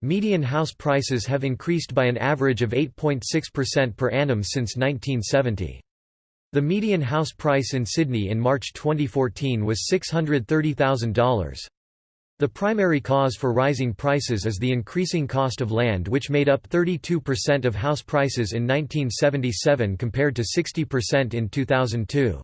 Median house prices have increased by an average of 8.6% per annum since 1970. The median house price in Sydney in March 2014 was $630,000. The primary cause for rising prices is the increasing cost of land which made up 32% of house prices in 1977 compared to 60% in 2002.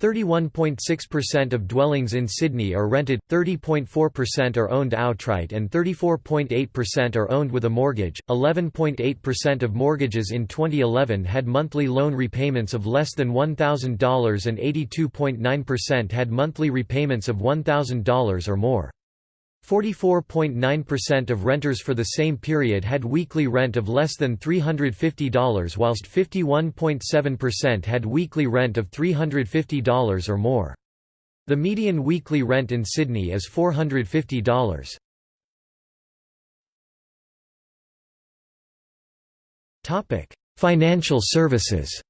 31.6% of dwellings in Sydney are rented, 30.4% are owned outright and 34.8% are owned with a mortgage. 11.8% of mortgages in 2011 had monthly loan repayments of less than $1,000 and 82.9% had monthly repayments of $1,000 or more. 44.9% of renters for the same period had weekly rent of less than $350 whilst 51.7% had weekly rent of $350 or more. The median weekly rent in Sydney is $450. Financial services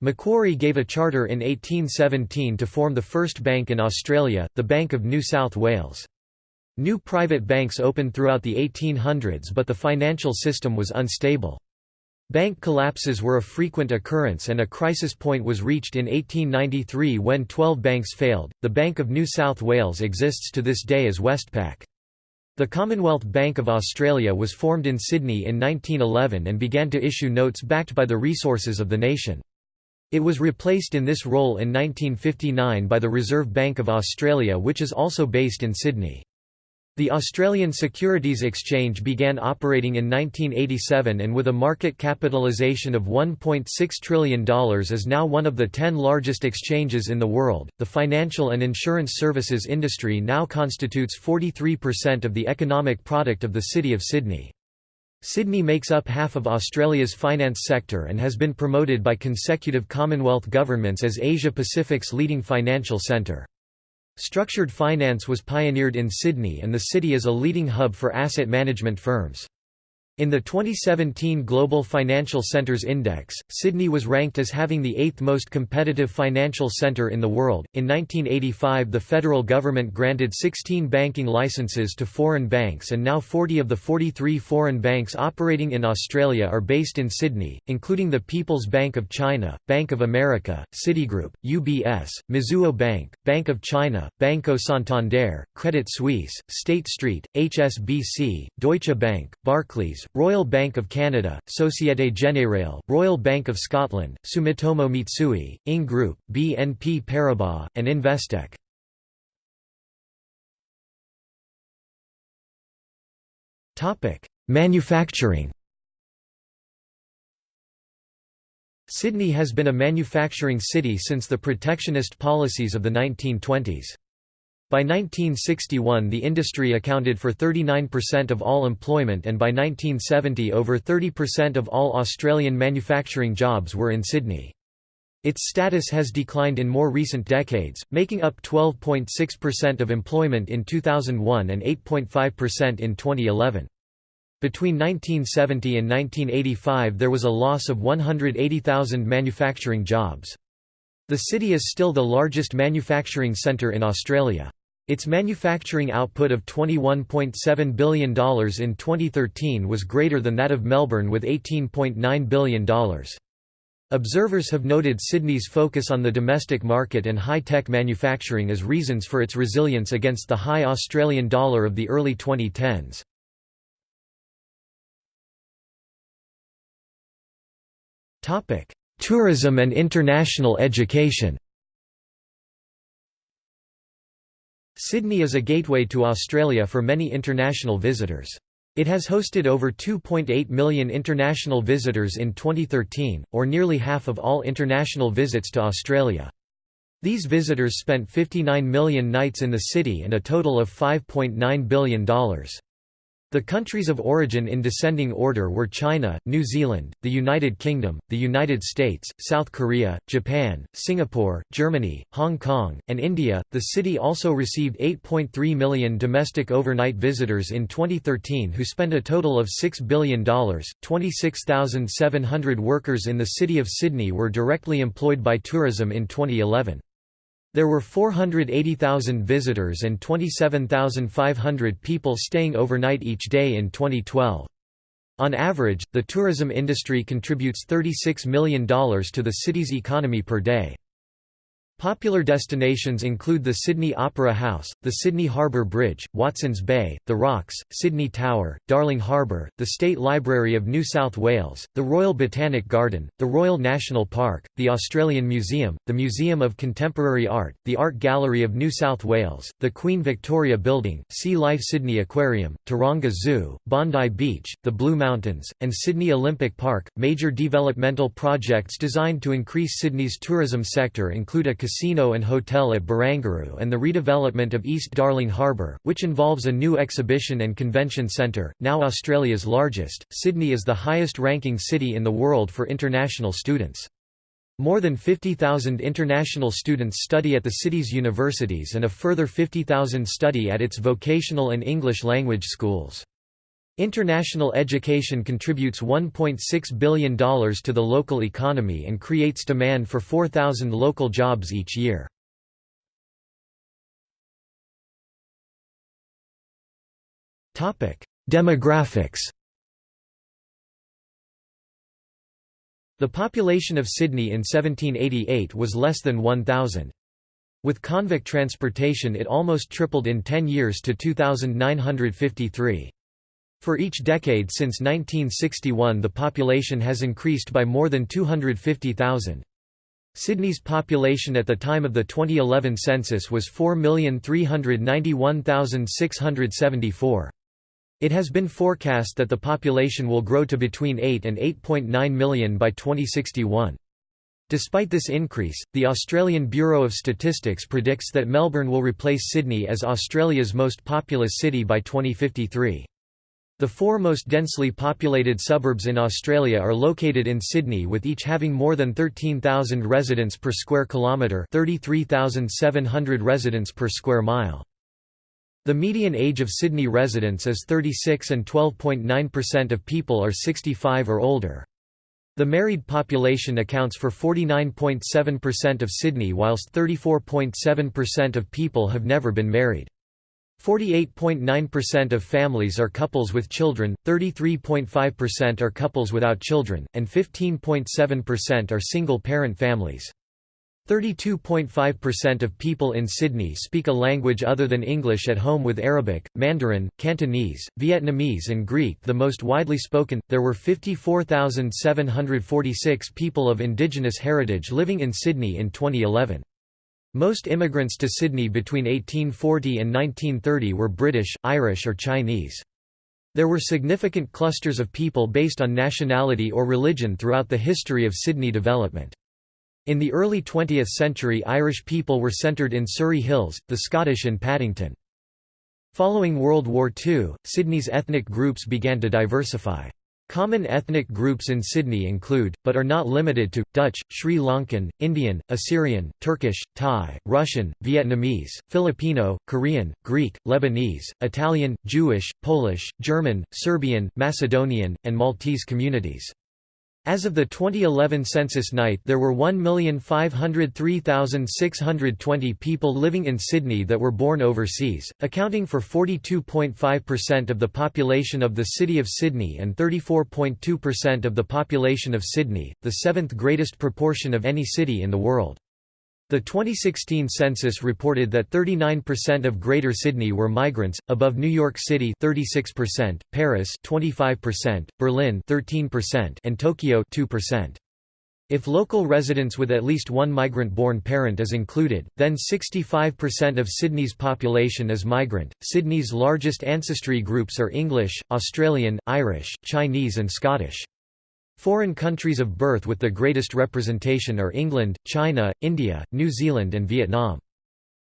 Macquarie gave a charter in 1817 to form the first bank in Australia, the Bank of New South Wales. New private banks opened throughout the 1800s but the financial system was unstable. Bank collapses were a frequent occurrence and a crisis point was reached in 1893 when 12 banks failed. The Bank of New South Wales exists to this day as Westpac. The Commonwealth Bank of Australia was formed in Sydney in 1911 and began to issue notes backed by the resources of the nation. It was replaced in this role in 1959 by the Reserve Bank of Australia which is also based in Sydney. The Australian Securities Exchange began operating in 1987 and with a market capitalisation of $1.6 trillion is now one of the 10 largest exchanges in the world. The financial and insurance services industry now constitutes 43% of the economic product of the City of Sydney. Sydney makes up half of Australia's finance sector and has been promoted by consecutive Commonwealth governments as Asia-Pacific's leading financial centre. Structured finance was pioneered in Sydney and the city is a leading hub for asset management firms. In the 2017 Global Financial Centers Index, Sydney was ranked as having the eighth most competitive financial centre in the world. In 1985, the federal government granted 16 banking licenses to foreign banks, and now 40 of the 43 foreign banks operating in Australia are based in Sydney, including the People's Bank of China, Bank of America, Citigroup, UBS, Mizuho Bank, Bank of China, Banco Santander, Credit Suisse, State Street, HSBC, Deutsche Bank, Barclays, Royal Bank of Canada, Société Générale, Royal Bank of Scotland, Sumitomo Mitsui, Ing Group, BNP Paribas, and Investec. Manufacturing Sydney has been a manufacturing city since the protectionist policies of the 1920s. By 1961 the industry accounted for 39% of all employment and by 1970 over 30% of all Australian manufacturing jobs were in Sydney. Its status has declined in more recent decades, making up 12.6% of employment in 2001 and 8.5% in 2011. Between 1970 and 1985 there was a loss of 180,000 manufacturing jobs. The city is still the largest manufacturing centre in Australia. Its manufacturing output of $21.7 billion in 2013 was greater than that of Melbourne with $18.9 billion. Observers have noted Sydney's focus on the domestic market and high-tech manufacturing as reasons for its resilience against the high Australian dollar of the early 2010s. Tourism and international education Sydney is a gateway to Australia for many international visitors. It has hosted over 2.8 million international visitors in 2013, or nearly half of all international visits to Australia. These visitors spent 59 million nights in the city and a total of $5.9 billion. The countries of origin in descending order were China, New Zealand, the United Kingdom, the United States, South Korea, Japan, Singapore, Germany, Hong Kong, and India. The city also received 8.3 million domestic overnight visitors in 2013 who spent a total of $6 billion. 26,700 workers in the city of Sydney were directly employed by tourism in 2011. There were 480,000 visitors and 27,500 people staying overnight each day in 2012. On average, the tourism industry contributes $36 million to the city's economy per day. Popular destinations include the Sydney Opera House, the Sydney Harbour Bridge, Watsons Bay, the Rocks, Sydney Tower, Darling Harbour, the State Library of New South Wales, the Royal Botanic Garden, the Royal National Park, the Australian Museum, the Museum of Contemporary Art, the Art Gallery of New South Wales, the Queen Victoria Building, Sea Life Sydney Aquarium, Taronga Zoo, Bondi Beach, the Blue Mountains, and Sydney Olympic Park. Major developmental projects designed to increase Sydney's tourism sector include a casino and hotel at Barangaroo and the redevelopment of East Darling Harbour, which involves a new exhibition and convention centre, now Australia's largest. Sydney is the highest ranking city in the world for international students. More than 50,000 international students study at the city's universities and a further 50,000 study at its vocational and English language schools. International education contributes $1.6 billion to the local economy and creates demand for 4,000 local jobs each year. Demographics The population of Sydney in 1788 was less than 1,000. With convict transportation it almost tripled in 10 years to 2,953. For each decade since 1961 the population has increased by more than 250,000. Sydney's population at the time of the 2011 census was 4,391,674. It has been forecast that the population will grow to between 8 and 8.9 million by 2061. Despite this increase, the Australian Bureau of Statistics predicts that Melbourne will replace Sydney as Australia's most populous city by 2053. The four most densely populated suburbs in Australia are located in Sydney with each having more than 13,000 residents per square kilometre 33,700 residents per square mile. The median age of Sydney residents is 36 and 12.9% of people are 65 or older. The married population accounts for 49.7% of Sydney whilst 34.7% of people have never been married. 48.9% of families are couples with children, 33.5% are couples without children, and 15.7% are single-parent families. 32.5% of people in Sydney speak a language other than English at home with Arabic, Mandarin, Cantonese, Vietnamese and Greek the most widely spoken. There were 54,746 people of indigenous heritage living in Sydney in 2011. Most immigrants to Sydney between 1840 and 1930 were British, Irish or Chinese. There were significant clusters of people based on nationality or religion throughout the history of Sydney development. In the early 20th century Irish people were centred in Surry Hills, the Scottish in Paddington. Following World War II, Sydney's ethnic groups began to diversify. Common ethnic groups in Sydney include, but are not limited to, Dutch, Sri Lankan, Indian, Assyrian, Turkish, Thai, Russian, Vietnamese, Filipino, Korean, Greek, Lebanese, Italian, Jewish, Polish, German, Serbian, Macedonian, and Maltese communities. As of the 2011 census night there were 1,503,620 people living in Sydney that were born overseas, accounting for 42.5% of the population of the City of Sydney and 34.2% of the population of Sydney, the seventh greatest proportion of any city in the world. The 2016 census reported that 39% of Greater Sydney were migrants, above New York City 36%, Paris 25%, Berlin 13%, and Tokyo 2%. If local residents with at least one migrant-born parent is included, then 65% of Sydney's population is migrant. Sydney's largest ancestry groups are English, Australian, Irish, Chinese and Scottish. Foreign countries of birth with the greatest representation are England, China, India, New Zealand and Vietnam.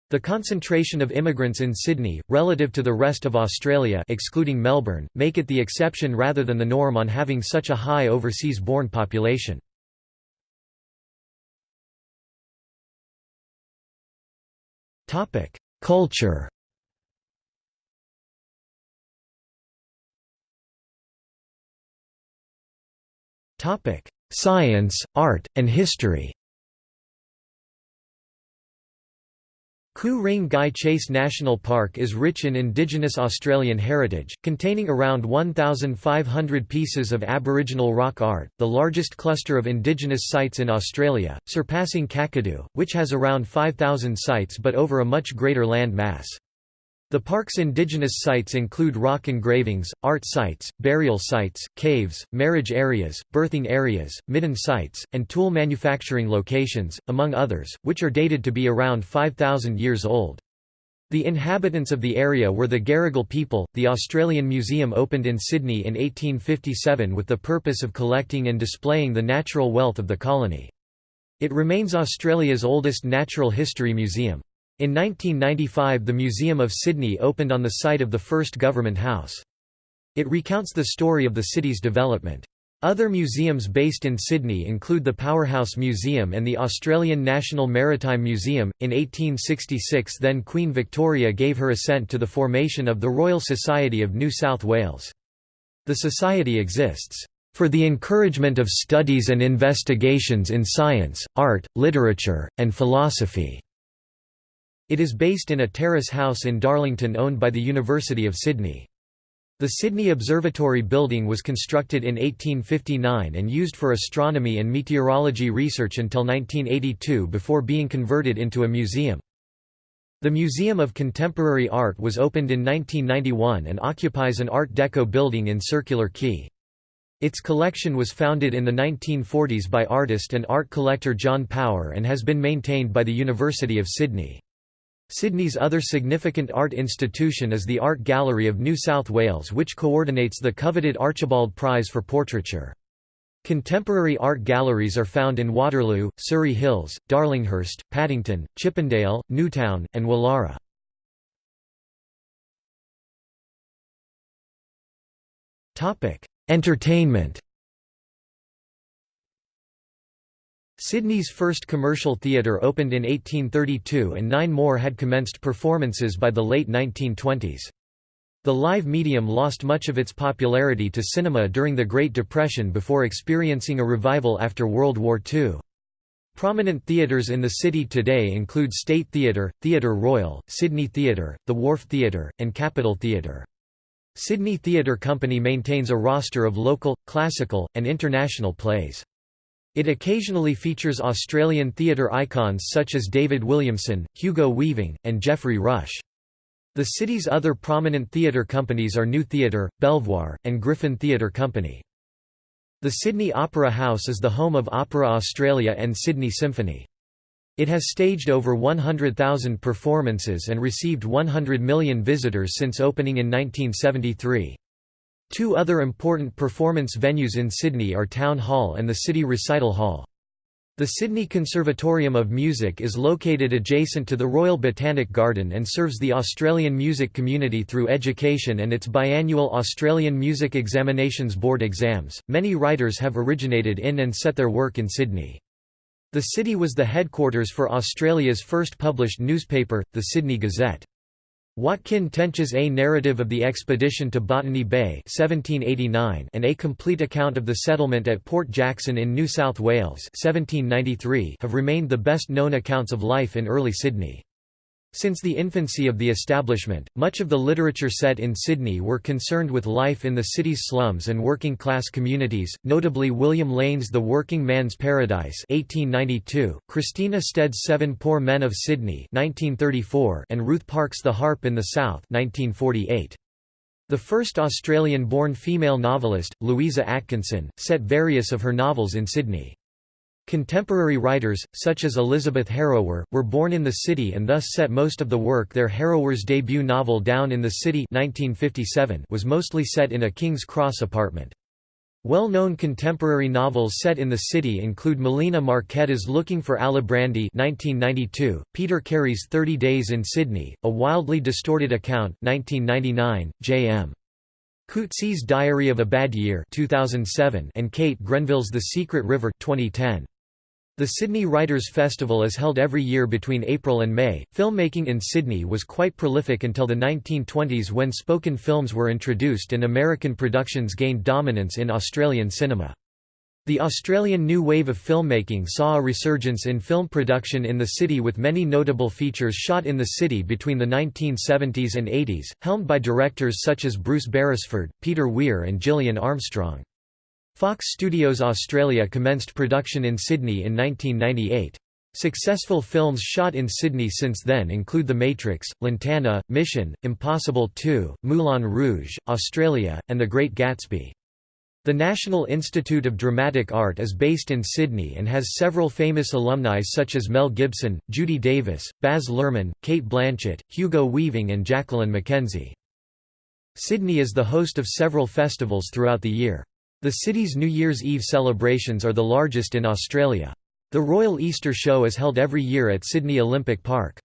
The concentration of immigrants in Sydney, relative to the rest of Australia excluding Melbourne, make it the exception rather than the norm on having such a high overseas-born population. Culture Science, art, and history Ku-ring-gai Chase National Park is rich in indigenous Australian heritage, containing around 1,500 pieces of Aboriginal rock art, the largest cluster of indigenous sites in Australia, surpassing Kakadu, which has around 5,000 sites but over a much greater land mass. The park's indigenous sites include rock engravings, art sites, burial sites, caves, marriage areas, birthing areas, midden sites, and tool manufacturing locations, among others, which are dated to be around 5,000 years old. The inhabitants of the area were the Garigal people. The Australian Museum opened in Sydney in 1857 with the purpose of collecting and displaying the natural wealth of the colony. It remains Australia's oldest natural history museum. In 1995 the Museum of Sydney opened on the site of the first Government House. It recounts the story of the city's development. Other museums based in Sydney include the Powerhouse Museum and the Australian National Maritime Museum. In 1866, then Queen Victoria gave her assent to the formation of the Royal Society of New South Wales. The society exists for the encouragement of studies and investigations in science, art, literature, and philosophy. It is based in a terrace house in Darlington owned by the University of Sydney. The Sydney Observatory building was constructed in 1859 and used for astronomy and meteorology research until 1982 before being converted into a museum. The Museum of Contemporary Art was opened in 1991 and occupies an Art Deco building in Circular Quay. Its collection was founded in the 1940s by artist and art collector John Power and has been maintained by the University of Sydney. Sydney's other significant art institution is the Art Gallery of New South Wales which coordinates the coveted Archibald Prize for Portraiture. Contemporary art galleries are found in Waterloo, Surry Hills, Darlinghurst, Paddington, Chippendale, Newtown, and Woollahra. Entertainment Sydney's first commercial theatre opened in 1832 and nine more had commenced performances by the late 1920s. The live medium lost much of its popularity to cinema during the Great Depression before experiencing a revival after World War II. Prominent theatres in the city today include State Theatre, Theatre Royal, Sydney Theatre, the Wharf Theatre, and Capitol Theatre. Sydney Theatre Company maintains a roster of local, classical, and international plays. It occasionally features Australian theatre icons such as David Williamson, Hugo Weaving, and Geoffrey Rush. The city's other prominent theatre companies are New Theatre, Belvoir, and Griffin Theatre Company. The Sydney Opera House is the home of Opera Australia and Sydney Symphony. It has staged over 100,000 performances and received 100 million visitors since opening in 1973. Two other important performance venues in Sydney are Town Hall and the City Recital Hall. The Sydney Conservatorium of Music is located adjacent to the Royal Botanic Garden and serves the Australian music community through education and its biannual Australian Music Examinations Board exams. Many writers have originated in and set their work in Sydney. The city was the headquarters for Australia's first published newspaper, the Sydney Gazette. Watkin Tench's A Narrative of the Expedition to Botany Bay 1789 and A Complete Account of the Settlement at Port Jackson in New South Wales 1793 have remained the best known accounts of life in early Sydney. Since the infancy of the establishment, much of the literature set in Sydney were concerned with life in the city's slums and working-class communities, notably William Lane's The Working Man's Paradise 1892, Christina Stead's Seven Poor Men of Sydney 1934, and Ruth Park's The Harp in the South 1948. The first Australian-born female novelist, Louisa Atkinson, set various of her novels in Sydney. Contemporary writers, such as Elizabeth Harrower, were born in the city and thus set most of the work there Harrower's debut novel Down in the City 1957 was mostly set in a King's Cross apartment. Well-known contemporary novels set in the city include Melina Marchetta's Looking for Alibrandi 1992, Peter Carey's Thirty Days in Sydney, A Wildly Distorted Account 1999, J.M. Coetzee's Diary of a Bad Year 2007, and Kate Grenville's The Secret River 2010. The Sydney Writers' Festival is held every year between April and May. Filmmaking in Sydney was quite prolific until the 1920s when spoken films were introduced and American productions gained dominance in Australian cinema. The Australian new wave of filmmaking saw a resurgence in film production in the city with many notable features shot in the city between the 1970s and 80s, helmed by directors such as Bruce Beresford, Peter Weir and Gillian Armstrong. Fox Studios Australia commenced production in Sydney in 1998. Successful films shot in Sydney since then include The Matrix, Lantana, Mission, Impossible 2, Moulin Rouge, Australia, and The Great Gatsby. The National Institute of Dramatic Art is based in Sydney and has several famous alumni such as Mel Gibson, Judy Davis, Baz Luhrmann, Cate Blanchett, Hugo Weaving and Jacqueline McKenzie. Sydney is the host of several festivals throughout the year. The city's New Year's Eve celebrations are the largest in Australia. The Royal Easter Show is held every year at Sydney Olympic Park.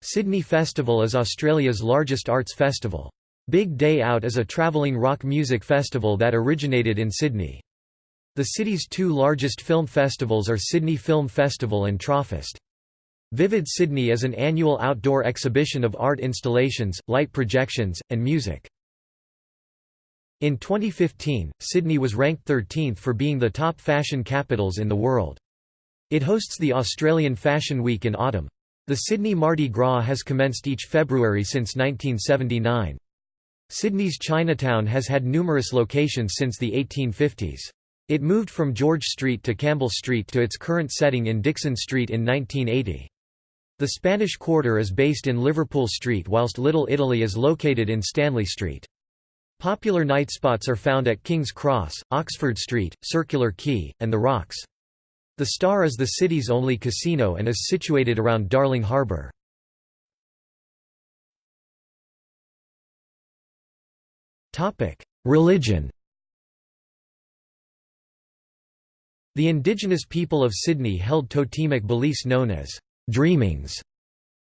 Sydney Festival is Australia's largest arts festival. Big Day Out is a travelling rock music festival that originated in Sydney. The city's two largest film festivals are Sydney Film Festival and Tropfest. Vivid Sydney is an annual outdoor exhibition of art installations, light projections, and music. In 2015, Sydney was ranked 13th for being the top fashion capitals in the world. It hosts the Australian Fashion Week in autumn. The Sydney Mardi Gras has commenced each February since 1979. Sydney's Chinatown has had numerous locations since the 1850s. It moved from George Street to Campbell Street to its current setting in Dixon Street in 1980. The Spanish Quarter is based in Liverpool Street whilst Little Italy is located in Stanley Street. Popular night spots are found at King's Cross, Oxford Street, Circular Quay, and The Rocks. The Star is the city's only casino and is situated around Darling Harbour. Religion The indigenous people of Sydney held totemic beliefs known as dreamings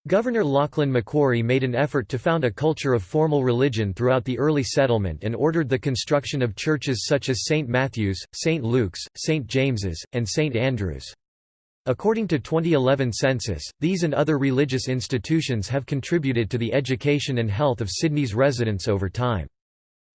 Governor Lachlan Macquarie made an effort to found a culture of formal religion throughout the early settlement and ordered the construction of churches such as St. Matthew's, St. Luke's, St. James's, and St. Andrew's. According to 2011 census, these and other religious institutions have contributed to the education and health of Sydney's residents over time.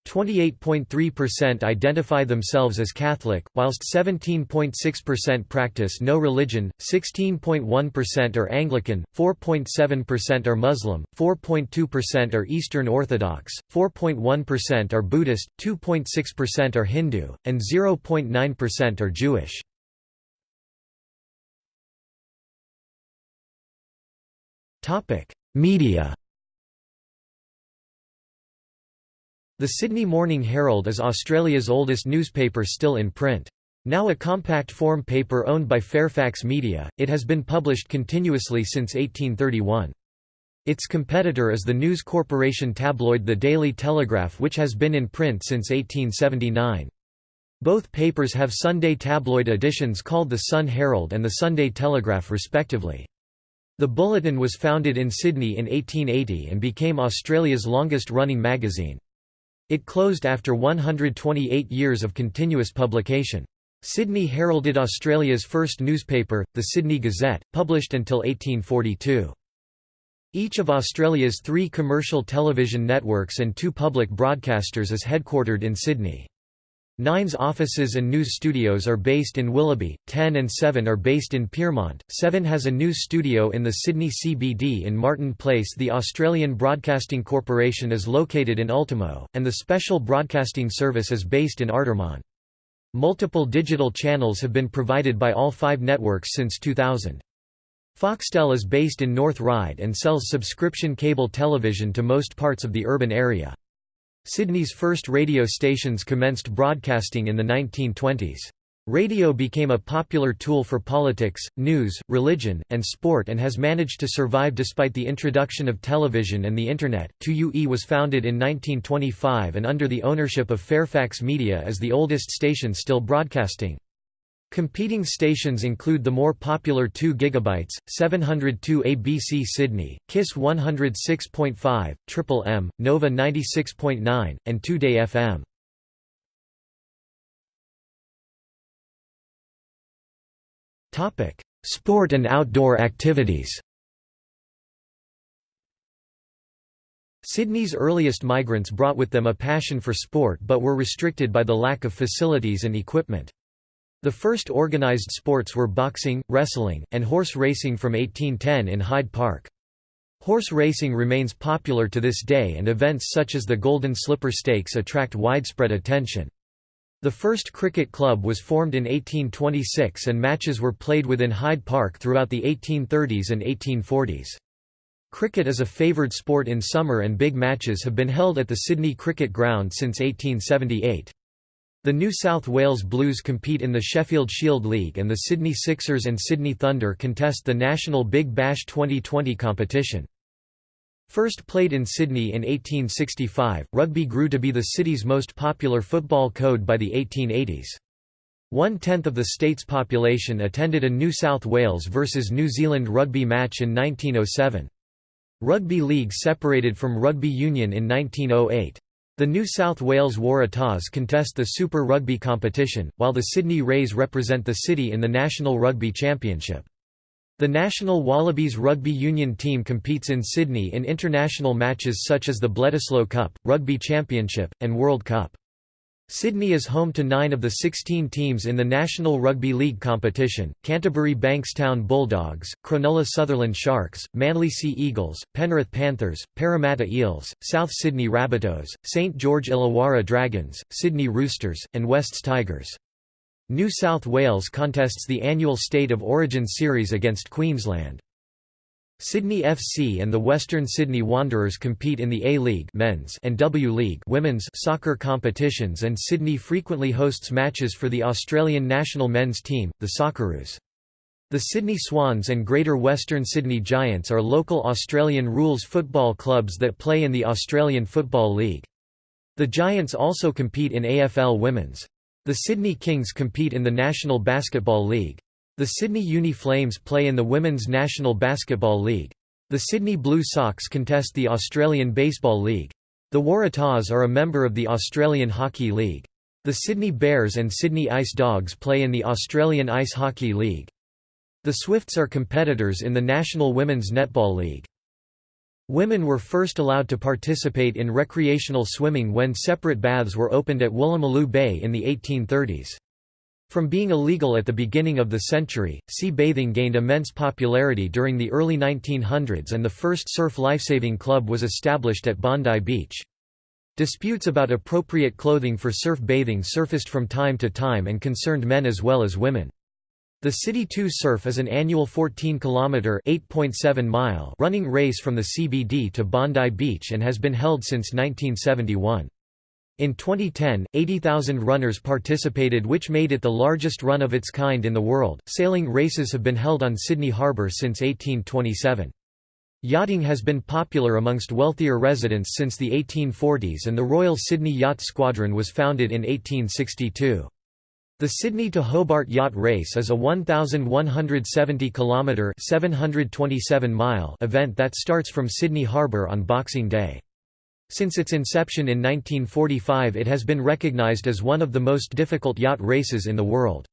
28.3% identify themselves as Catholic, whilst 17.6% practice no religion, 16.1% are Anglican, 4.7% are Muslim, 4.2% are Eastern Orthodox, 4.1% are Buddhist, 2.6% are Hindu, and 0.9% are Jewish. Media The Sydney Morning Herald is Australia's oldest newspaper still in print. Now a compact form paper owned by Fairfax Media, it has been published continuously since 1831. Its competitor is the News Corporation tabloid The Daily Telegraph which has been in print since 1879. Both papers have Sunday tabloid editions called the Sun Herald and the Sunday Telegraph respectively. The Bulletin was founded in Sydney in 1880 and became Australia's longest-running magazine. It closed after 128 years of continuous publication. Sydney heralded Australia's first newspaper, the Sydney Gazette, published until 1842. Each of Australia's three commercial television networks and two public broadcasters is headquartered in Sydney. Nine's offices and news studios are based in Willoughby, 10 and 7 are based in Pyrmont, 7 has a news studio in the Sydney CBD in Martin Place the Australian Broadcasting Corporation is located in Ultimo, and the Special Broadcasting Service is based in Artarmon. Multiple digital channels have been provided by all five networks since 2000. Foxtel is based in North Ryde and sells subscription cable television to most parts of the urban area. Sydney's first radio stations commenced broadcasting in the 1920s. Radio became a popular tool for politics, news, religion, and sport and has managed to survive despite the introduction of television and the Internet. 2UE was founded in 1925 and under the ownership of Fairfax Media is the oldest station still broadcasting. Competing stations include the more popular 2 GB, 702 ABC Sydney, KISS 106.5, Triple M, Nova 96.9, and 2Day FM. Sport and outdoor activities Sydney's earliest migrants brought with them a passion for sport but were restricted by the lack of facilities and equipment. The first organised sports were boxing, wrestling, and horse racing from 1810 in Hyde Park. Horse racing remains popular to this day and events such as the Golden Slipper Stakes attract widespread attention. The first cricket club was formed in 1826 and matches were played within Hyde Park throughout the 1830s and 1840s. Cricket is a favoured sport in summer and big matches have been held at the Sydney Cricket Ground since 1878. The New South Wales Blues compete in the Sheffield Shield League and the Sydney Sixers and Sydney Thunder contest the National Big Bash Twenty20 competition. First played in Sydney in 1865, rugby grew to be the city's most popular football code by the 1880s. One-tenth of the state's population attended a New South Wales versus New Zealand rugby match in 1907. Rugby league separated from rugby union in 1908. The New South Wales Waratahs contest the Super Rugby competition, while the Sydney Rays represent the city in the National Rugby Championship. The National Wallabies Rugby Union team competes in Sydney in international matches such as the Bledisloe Cup, Rugby Championship, and World Cup. Sydney is home to nine of the 16 teams in the National Rugby League competition, Canterbury Bankstown Bulldogs, Cronulla Sutherland Sharks, Manly Sea Eagles, Penrith Panthers, Parramatta Eels, South Sydney Rabbitohs, St George Illawarra Dragons, Sydney Roosters, and Wests Tigers. New South Wales contests the annual State of Origin series against Queensland. Sydney FC and the Western Sydney Wanderers compete in the A-League men's and W League women's soccer competitions and Sydney frequently hosts matches for the Australian national men's team, the Socceroos. The Sydney Swans and Greater Western Sydney Giants are local Australian rules football clubs that play in the Australian Football League. The Giants also compete in AFL Women's. The Sydney Kings compete in the National Basketball League. The Sydney Uni Flames play in the Women's National Basketball League. The Sydney Blue Sox contest the Australian Baseball League. The Waratahs are a member of the Australian Hockey League. The Sydney Bears and Sydney Ice Dogs play in the Australian Ice Hockey League. The Swifts are competitors in the National Women's Netball League. Women were first allowed to participate in recreational swimming when separate baths were opened at Woolloomooloo Bay in the 1830s. From being illegal at the beginning of the century, sea bathing gained immense popularity during the early 1900s and the first surf lifesaving club was established at Bondi Beach. Disputes about appropriate clothing for surf bathing surfaced from time to time and concerned men as well as women. The City 2 Surf is an annual 14-kilometre (8.7-mile) running race from the CBD to Bondi Beach and has been held since 1971. In 2010, 80,000 runners participated which made it the largest run of its kind in the world. Sailing races have been held on Sydney Harbour since 1827. Yachting has been popular amongst wealthier residents since the 1840s and the Royal Sydney Yacht Squadron was founded in 1862. The Sydney to Hobart Yacht Race is a 1,170 km 727 mile event that starts from Sydney Harbour on Boxing Day. Since its inception in 1945 it has been recognised as one of the most difficult yacht races in the world.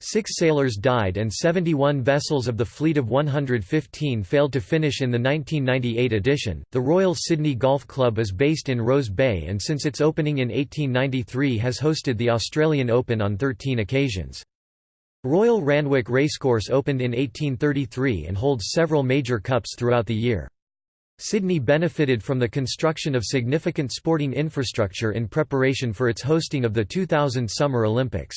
Six sailors died and 71 vessels of the fleet of 115 failed to finish in the 1998 edition. The Royal Sydney Golf Club is based in Rose Bay and since its opening in 1893 has hosted the Australian Open on 13 occasions. Royal Randwick Racecourse opened in 1833 and holds several major cups throughout the year. Sydney benefited from the construction of significant sporting infrastructure in preparation for its hosting of the 2000 Summer Olympics.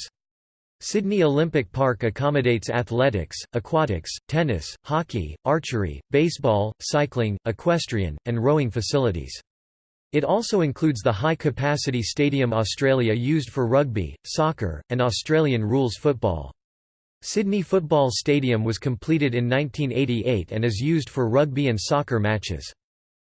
Sydney Olympic Park accommodates athletics, aquatics, tennis, hockey, archery, baseball, cycling, equestrian, and rowing facilities. It also includes the high-capacity Stadium Australia used for rugby, soccer, and Australian rules football. Sydney Football Stadium was completed in 1988 and is used for rugby and soccer matches.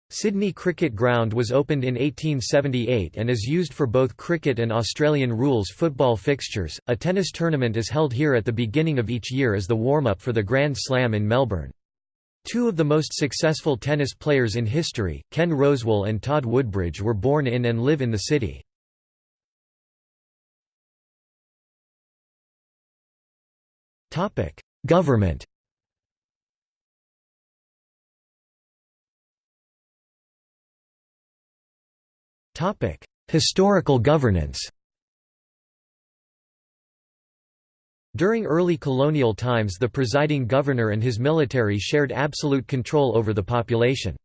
Sydney Cricket Ground was opened in 1878 and is used for both cricket and Australian rules football fixtures. A tennis tournament is held here at the beginning of each year as the warm up for the Grand Slam in Melbourne. Two of the most successful tennis players in history, Ken Rosewall and Todd Woodbridge, were born in and live in the city. Government Historical governance During early colonial times the presiding governor and his military shared absolute control over the population.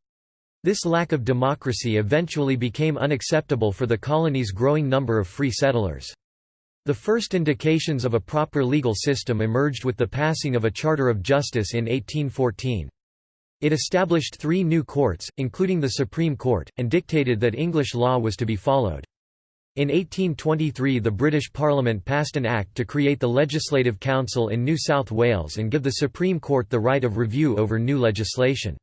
This lack of democracy eventually became unacceptable for the colony's growing number of free settlers. The first indications of a proper legal system emerged with the passing of a Charter of Justice in 1814. It established three new courts, including the Supreme Court, and dictated that English law was to be followed. In 1823 the British Parliament passed an act to create the Legislative Council in New South Wales and give the Supreme Court the right of review over new legislation.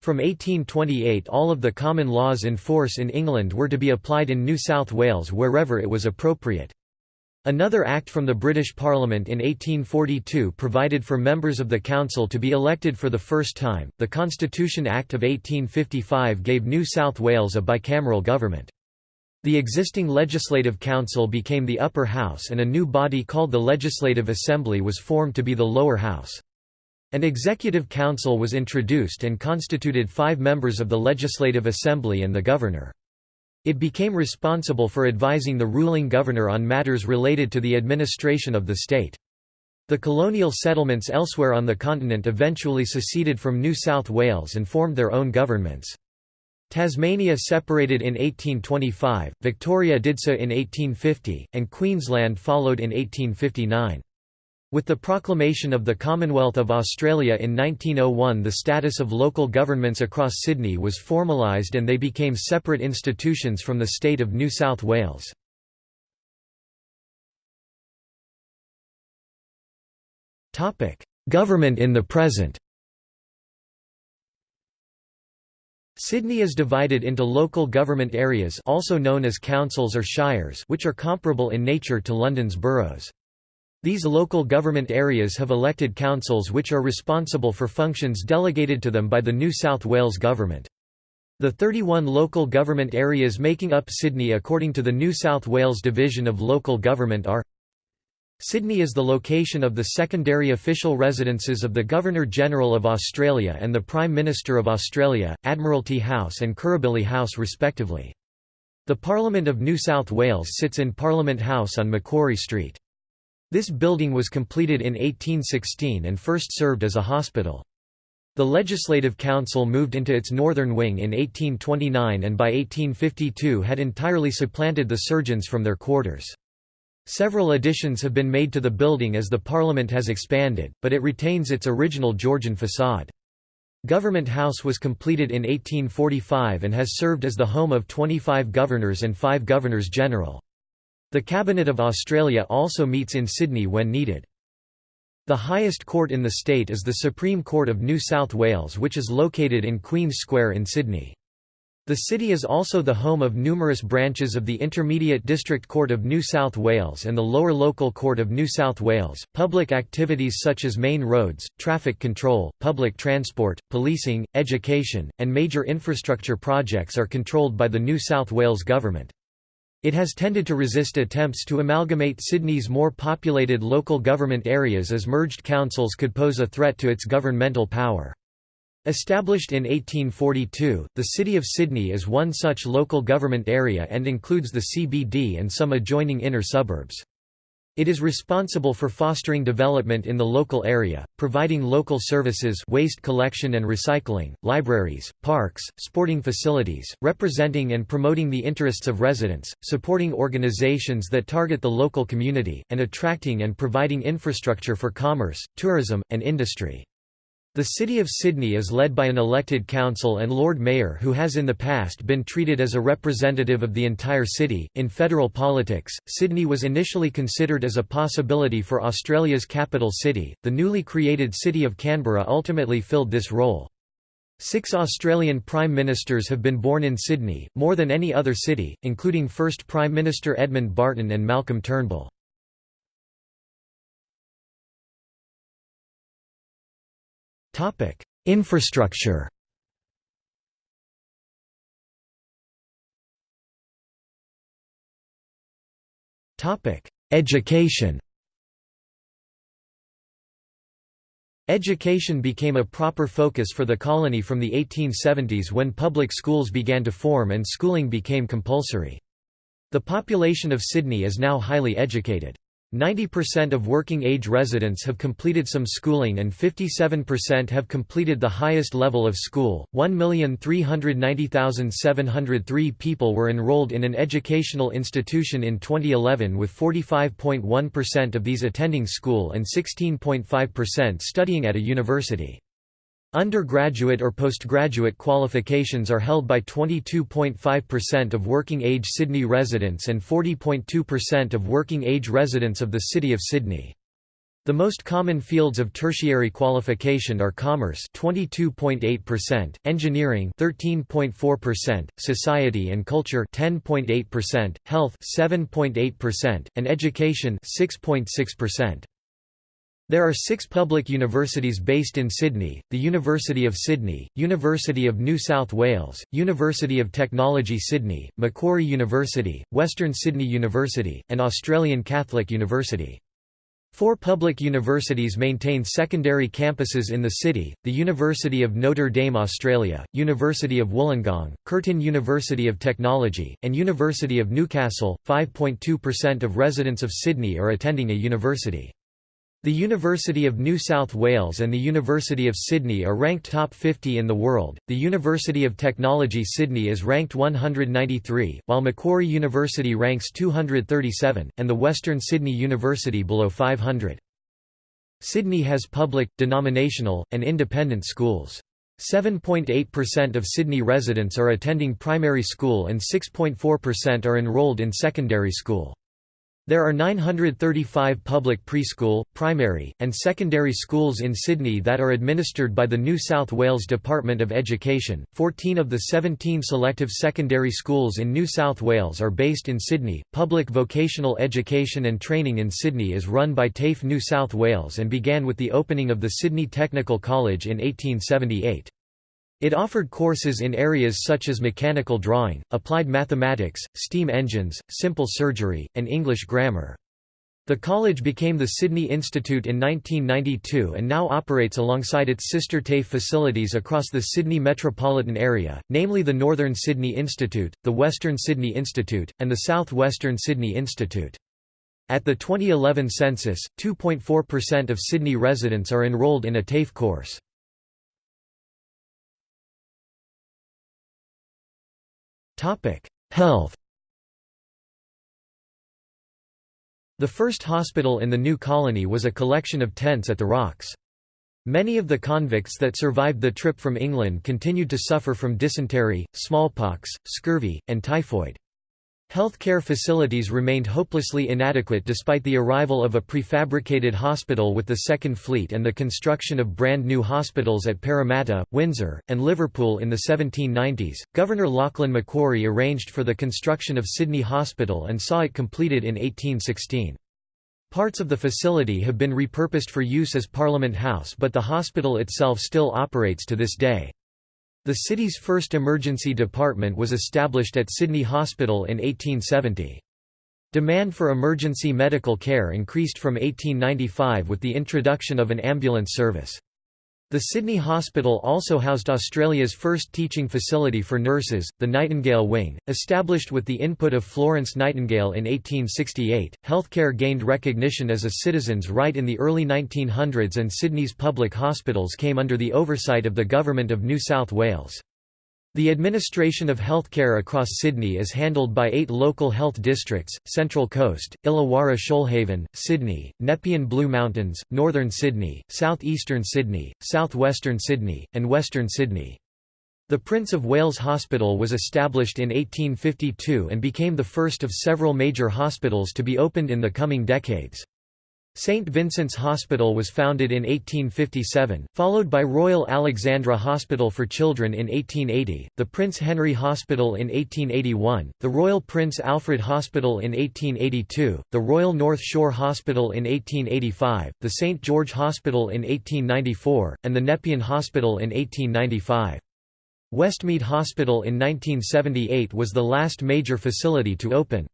From 1828 all of the common laws in force in England were to be applied in New South Wales wherever it was appropriate. Another act from the British Parliament in 1842 provided for members of the council to be elected for the first time. The Constitution Act of 1855 gave New South Wales a bicameral government. The existing Legislative Council became the upper house and a new body called the Legislative Assembly was formed to be the lower house. An executive council was introduced and constituted five members of the Legislative Assembly and the governor. It became responsible for advising the ruling governor on matters related to the administration of the state. The colonial settlements elsewhere on the continent eventually seceded from New South Wales and formed their own governments. Tasmania separated in 1825, Victoria did so in 1850, and Queensland followed in 1859. With the proclamation of the Commonwealth of Australia in 1901 the status of local governments across Sydney was formalised and they became separate institutions from the state of New South Wales. Government in the present Sydney is divided into local government areas also known as councils or shires which are comparable in nature to London's boroughs. These local government areas have elected councils which are responsible for functions delegated to them by the New South Wales Government. The 31 local government areas making up Sydney according to the New South Wales Division of Local Government are Sydney is the location of the secondary official residences of the Governor-General of Australia and the Prime Minister of Australia, Admiralty House and Kirribilli House respectively. The Parliament of New South Wales sits in Parliament House on Macquarie Street. This building was completed in 1816 and first served as a hospital. The Legislative Council moved into its northern wing in 1829 and by 1852 had entirely supplanted the surgeons from their quarters. Several additions have been made to the building as the Parliament has expanded, but it retains its original Georgian facade. Government House was completed in 1845 and has served as the home of 25 governors and 5 governors-general. The Cabinet of Australia also meets in Sydney when needed. The highest court in the state is the Supreme Court of New South Wales which is located in Queen's Square in Sydney. The city is also the home of numerous branches of the Intermediate District Court of New South Wales and the Lower Local Court of New South Wales. Public activities such as main roads, traffic control, public transport, policing, education, and major infrastructure projects are controlled by the New South Wales Government. It has tended to resist attempts to amalgamate Sydney's more populated local government areas as merged councils could pose a threat to its governmental power. Established in 1842, the City of Sydney is one such local government area and includes the CBD and some adjoining inner suburbs. It is responsible for fostering development in the local area, providing local services waste collection and recycling, libraries, parks, sporting facilities, representing and promoting the interests of residents, supporting organizations that target the local community, and attracting and providing infrastructure for commerce, tourism, and industry. The City of Sydney is led by an elected council and Lord Mayor who has in the past been treated as a representative of the entire city. In federal politics, Sydney was initially considered as a possibility for Australia's capital city. The newly created city of Canberra ultimately filled this role. Six Australian Prime Ministers have been born in Sydney, more than any other city, including first Prime Minister Edmund Barton and Malcolm Turnbull. Topic: Infrastructure. Topic: Education. Education became a proper focus for the colony from the 1870s when public schools began to form and schooling became compulsory. The population of Sydney is now highly educated. 90% of working-age residents have completed some schooling and 57% have completed the highest level of school. 1,390,703 people were enrolled in an educational institution in 2011 with 45.1% of these attending school and 16.5% studying at a university. Undergraduate or postgraduate qualifications are held by 22.5% of working-age Sydney residents and 40.2% of working-age residents of the City of Sydney. The most common fields of tertiary qualification are commerce 22.8%, engineering 13.4%, society and culture 10.8%, health 7.8%, and education 6.6%. There are six public universities based in Sydney, the University of Sydney, University of New South Wales, University of Technology Sydney, Macquarie University, Western Sydney University, and Australian Catholic University. Four public universities maintain secondary campuses in the city, the University of Notre Dame Australia, University of Wollongong, Curtin University of Technology, and University of Newcastle. 5.2% of residents of Sydney are attending a university. The University of New South Wales and the University of Sydney are ranked top 50 in the world. The University of Technology Sydney is ranked 193, while Macquarie University ranks 237, and the Western Sydney University below 500. Sydney has public, denominational, and independent schools. 7.8% of Sydney residents are attending primary school and 6.4% are enrolled in secondary school. There are 935 public preschool, primary, and secondary schools in Sydney that are administered by the New South Wales Department of Education. 14 of the 17 selective secondary schools in New South Wales are based in Sydney. Public vocational education and training in Sydney is run by TAFE New South Wales and began with the opening of the Sydney Technical College in 1878. It offered courses in areas such as mechanical drawing, applied mathematics, steam engines, simple surgery, and English grammar. The college became the Sydney Institute in 1992 and now operates alongside its sister TAFE facilities across the Sydney metropolitan area, namely the Northern Sydney Institute, the Western Sydney Institute, and the South Western Sydney Institute. At the 2011 census, 2.4% of Sydney residents are enrolled in a TAFE course. Topic: Health. The first hospital in the new colony was a collection of tents at the Rocks. Many of the convicts that survived the trip from England continued to suffer from dysentery, smallpox, scurvy, and typhoid. Healthcare facilities remained hopelessly inadequate despite the arrival of a prefabricated hospital with the Second Fleet and the construction of brand new hospitals at Parramatta, Windsor, and Liverpool in the 1790s. Governor Lachlan Macquarie arranged for the construction of Sydney Hospital and saw it completed in 1816. Parts of the facility have been repurposed for use as Parliament House but the hospital itself still operates to this day. The city's first emergency department was established at Sydney Hospital in 1870. Demand for emergency medical care increased from 1895 with the introduction of an ambulance service. The Sydney Hospital also housed Australia's first teaching facility for nurses, the Nightingale Wing. Established with the input of Florence Nightingale in 1868, healthcare gained recognition as a citizen's right in the early 1900s and Sydney's public hospitals came under the oversight of the Government of New South Wales. The administration of healthcare across Sydney is handled by eight local health districts, Central Coast, Illawarra Shoalhaven, Sydney, Nepean Blue Mountains, Northern Sydney, South Eastern Sydney, South Western Sydney, and Western Sydney. The Prince of Wales Hospital was established in 1852 and became the first of several major hospitals to be opened in the coming decades. St. Vincent's Hospital was founded in 1857, followed by Royal Alexandra Hospital for Children in 1880, the Prince Henry Hospital in 1881, the Royal Prince Alfred Hospital in 1882, the Royal North Shore Hospital in 1885, the St. George Hospital in 1894, and the Nepean Hospital in 1895. Westmead Hospital in 1978 was the last major facility to open.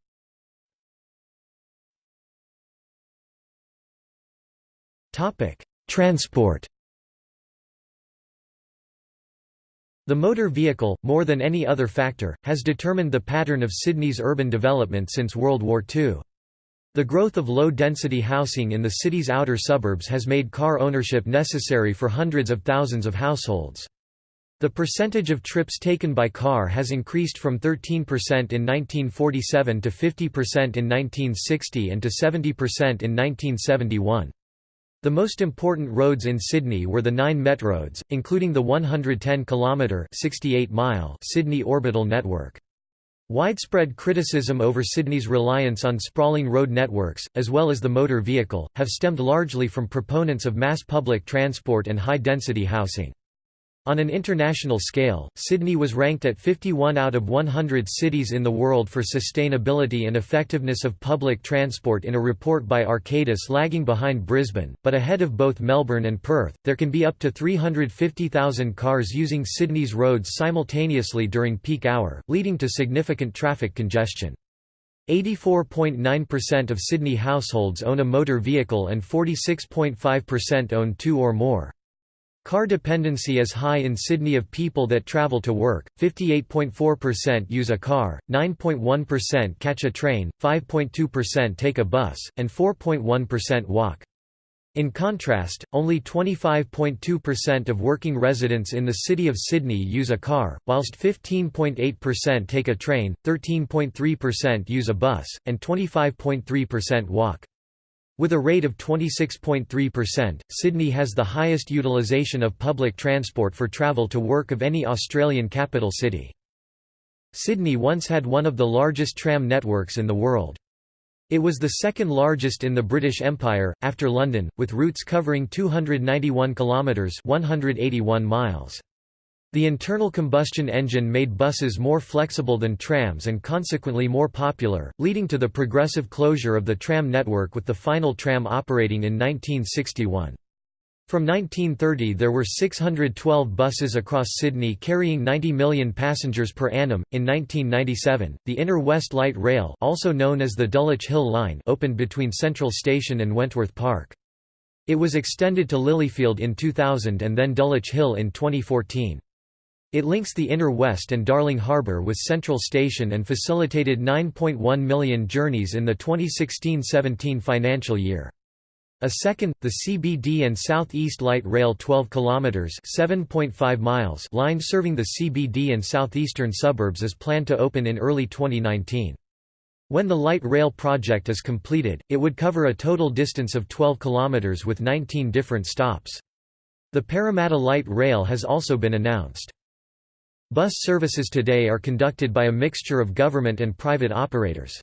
Transport The motor vehicle, more than any other factor, has determined the pattern of Sydney's urban development since World War II. The growth of low-density housing in the city's outer suburbs has made car ownership necessary for hundreds of thousands of households. The percentage of trips taken by car has increased from 13% in 1947 to 50% in 1960 and to 70% in 1971. The most important roads in Sydney were the nine metroads, including the 110-kilometre Sydney Orbital Network. Widespread criticism over Sydney's reliance on sprawling road networks, as well as the motor vehicle, have stemmed largely from proponents of mass public transport and high-density housing. On an international scale, Sydney was ranked at 51 out of 100 cities in the world for sustainability and effectiveness of public transport in a report by Arcadis lagging behind Brisbane, but ahead of both Melbourne and Perth. There can be up to 350,000 cars using Sydney's roads simultaneously during peak hour, leading to significant traffic congestion. 84.9% of Sydney households own a motor vehicle and 46.5% own two or more. Car dependency is high in Sydney of people that travel to work, 58.4% use a car, 9.1% catch a train, 5.2% take a bus, and 4.1% walk. In contrast, only 25.2% of working residents in the City of Sydney use a car, whilst 15.8% take a train, 13.3% use a bus, and 25.3% walk. With a rate of 26.3%, Sydney has the highest utilisation of public transport for travel to work of any Australian capital city. Sydney once had one of the largest tram networks in the world. It was the second largest in the British Empire, after London, with routes covering 291 kilometres 181 miles. The internal combustion engine made buses more flexible than trams and consequently more popular, leading to the progressive closure of the tram network with the final tram operating in 1961. From 1930 there were 612 buses across Sydney carrying 90 million passengers per annum. In 1997, the Inner West Light Rail, also known as the Dulwich Hill Line, opened between Central Station and Wentworth Park. It was extended to Lilyfield in 2000 and then Dulwich Hill in 2014. It links the Inner West and Darling Harbour with Central Station and facilitated 9.1 million journeys in the 2016–17 financial year. A second, the CBD and Southeast Light Rail 12 km (7.5 miles) line serving the CBD and southeastern suburbs is planned to open in early 2019. When the light rail project is completed, it would cover a total distance of 12 kilometers with 19 different stops. The Parramatta Light Rail has also been announced. Bus services today are conducted by a mixture of government and private operators.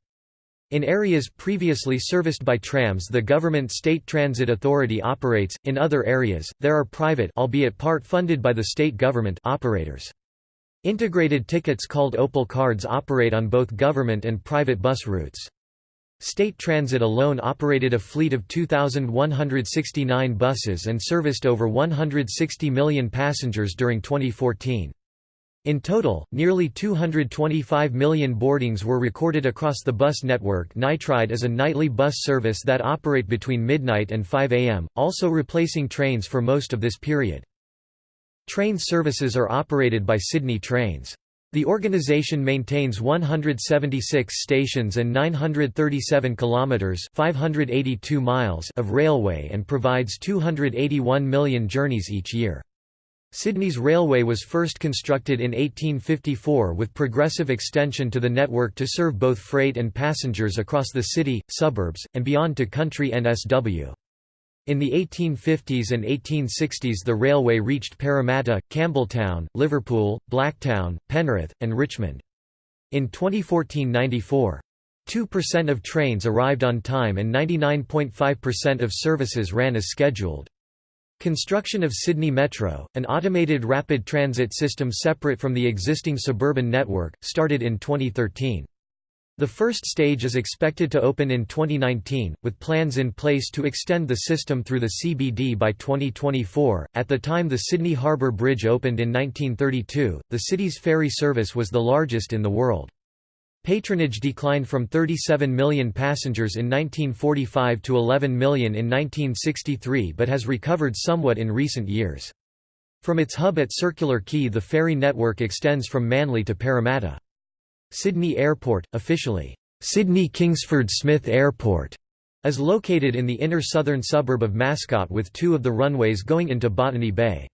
In areas previously serviced by trams the government State Transit Authority operates, in other areas, there are private albeit part funded by the state government operators. Integrated tickets called Opal cards operate on both government and private bus routes. State Transit alone operated a fleet of 2,169 buses and serviced over 160 million passengers during 2014. In total, nearly 225 million boardings were recorded across the bus network. NightRide is a nightly bus service that operate between midnight and 5 am, also replacing trains for most of this period. Train services are operated by Sydney Trains. The organisation maintains 176 stations and 937 kilometres 582 miles of railway and provides 281 million journeys each year. Sydney's railway was first constructed in 1854 with progressive extension to the network to serve both freight and passengers across the city, suburbs, and beyond to country NSW. In the 1850s and 1860s the railway reached Parramatta, Campbelltown, Liverpool, Blacktown, Penrith, and Richmond. In 2014–94, 2% of trains arrived on time and 99.5% of services ran as scheduled. Construction of Sydney Metro, an automated rapid transit system separate from the existing suburban network, started in 2013. The first stage is expected to open in 2019, with plans in place to extend the system through the CBD by 2024. At the time the Sydney Harbour Bridge opened in 1932, the city's ferry service was the largest in the world. Patronage declined from 37 million passengers in 1945 to 11 million in 1963 but has recovered somewhat in recent years. From its hub at Circular Quay the ferry network extends from Manly to Parramatta. Sydney Airport, officially, Sydney Kingsford Smith Airport, is located in the inner southern suburb of Mascot with two of the runways going into Botany Bay.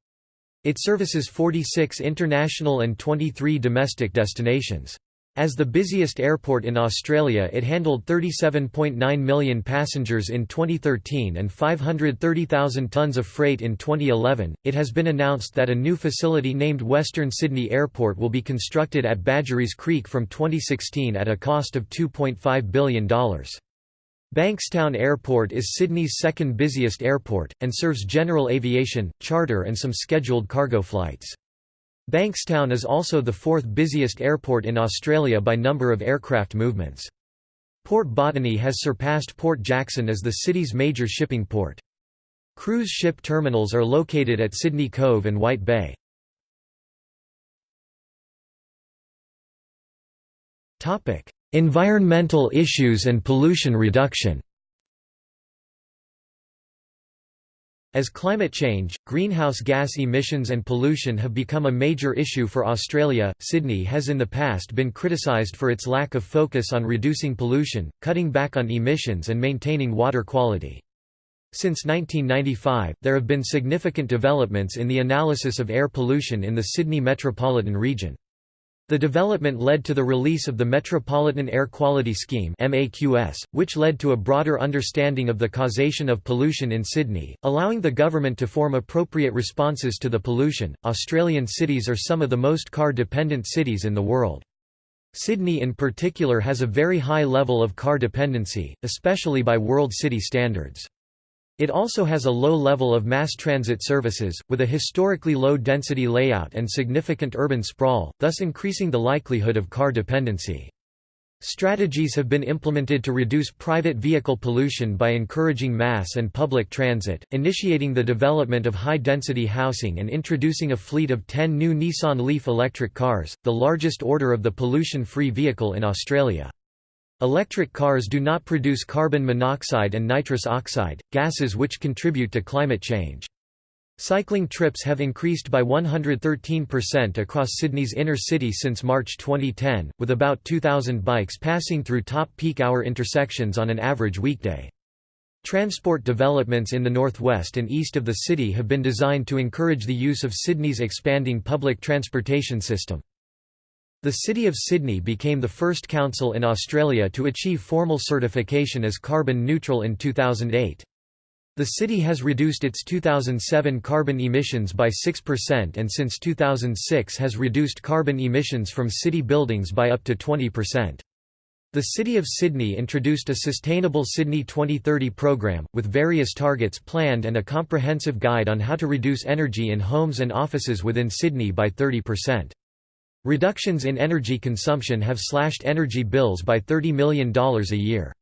It services 46 international and 23 domestic destinations. As the busiest airport in Australia it handled 37.9 million passengers in 2013 and 530,000 tonnes of freight in 2011. It has been announced that a new facility named Western Sydney Airport will be constructed at Badgerys Creek from 2016 at a cost of $2.5 billion. Bankstown Airport is Sydney's second busiest airport, and serves general aviation, charter and some scheduled cargo flights. Bankstown is also the fourth busiest airport in Australia by number of aircraft movements. Port Botany has surpassed Port Jackson as the city's major shipping port. Cruise ship terminals are located at Sydney Cove and White Bay. Environmental issues and pollution reduction As climate change, greenhouse gas emissions and pollution have become a major issue for Australia, Sydney has in the past been criticised for its lack of focus on reducing pollution, cutting back on emissions and maintaining water quality. Since 1995, there have been significant developments in the analysis of air pollution in the Sydney metropolitan region. The development led to the release of the Metropolitan Air Quality Scheme which led to a broader understanding of the causation of pollution in Sydney, allowing the government to form appropriate responses to the pollution. Australian cities are some of the most car-dependent cities in the world. Sydney in particular has a very high level of car dependency, especially by world city standards. It also has a low level of mass transit services, with a historically low density layout and significant urban sprawl, thus increasing the likelihood of car dependency. Strategies have been implemented to reduce private vehicle pollution by encouraging mass and public transit, initiating the development of high-density housing and introducing a fleet of 10 new Nissan Leaf electric cars, the largest order of the pollution-free vehicle in Australia. Electric cars do not produce carbon monoxide and nitrous oxide, gases which contribute to climate change. Cycling trips have increased by 113% across Sydney's inner city since March 2010, with about 2,000 bikes passing through top peak hour intersections on an average weekday. Transport developments in the northwest and east of the city have been designed to encourage the use of Sydney's expanding public transportation system. The City of Sydney became the first council in Australia to achieve formal certification as carbon neutral in 2008. The city has reduced its 2007 carbon emissions by 6% and since 2006 has reduced carbon emissions from city buildings by up to 20%. The City of Sydney introduced a Sustainable Sydney 2030 program, with various targets planned and a comprehensive guide on how to reduce energy in homes and offices within Sydney by 30%. Reductions in energy consumption have slashed energy bills by $30 million a year.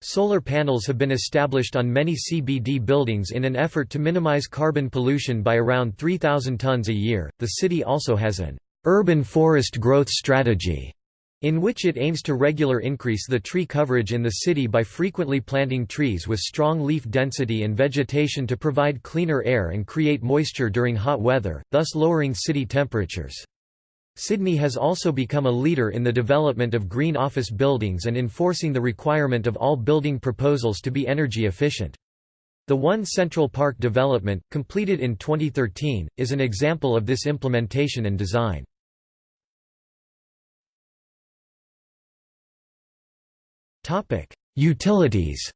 Solar panels have been established on many CBD buildings in an effort to minimize carbon pollution by around 3,000 tons a year. The city also has an urban forest growth strategy in which it aims to regular increase the tree coverage in the city by frequently planting trees with strong leaf density and vegetation to provide cleaner air and create moisture during hot weather, thus lowering city temperatures. Sydney has also become a leader in the development of green office buildings and enforcing the requirement of all building proposals to be energy efficient. The One Central Park development, completed in 2013, is an example of this implementation and design. Utilities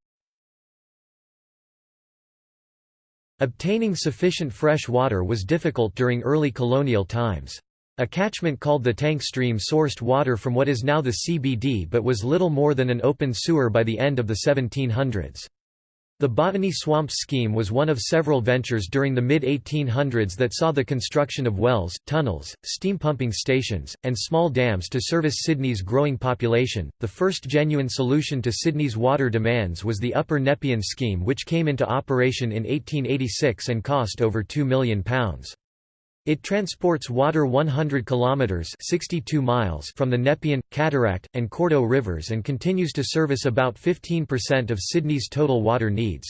Obtaining sufficient fresh water was difficult during early colonial times. A catchment called the Tank Stream sourced water from what is now the CBD but was little more than an open sewer by the end of the 1700s. The Botany Swamps scheme was one of several ventures during the mid-1800s that saw the construction of wells, tunnels, steam pumping stations, and small dams to service Sydney's growing population. The first genuine solution to Sydney's water demands was the Upper Nepean scheme which came into operation in 1886 and cost over £2 million. It transports water 100 kilometers (62 miles) from the Nepean, Cataract, and Cordeaux rivers and continues to service about 15% of Sydney's total water needs.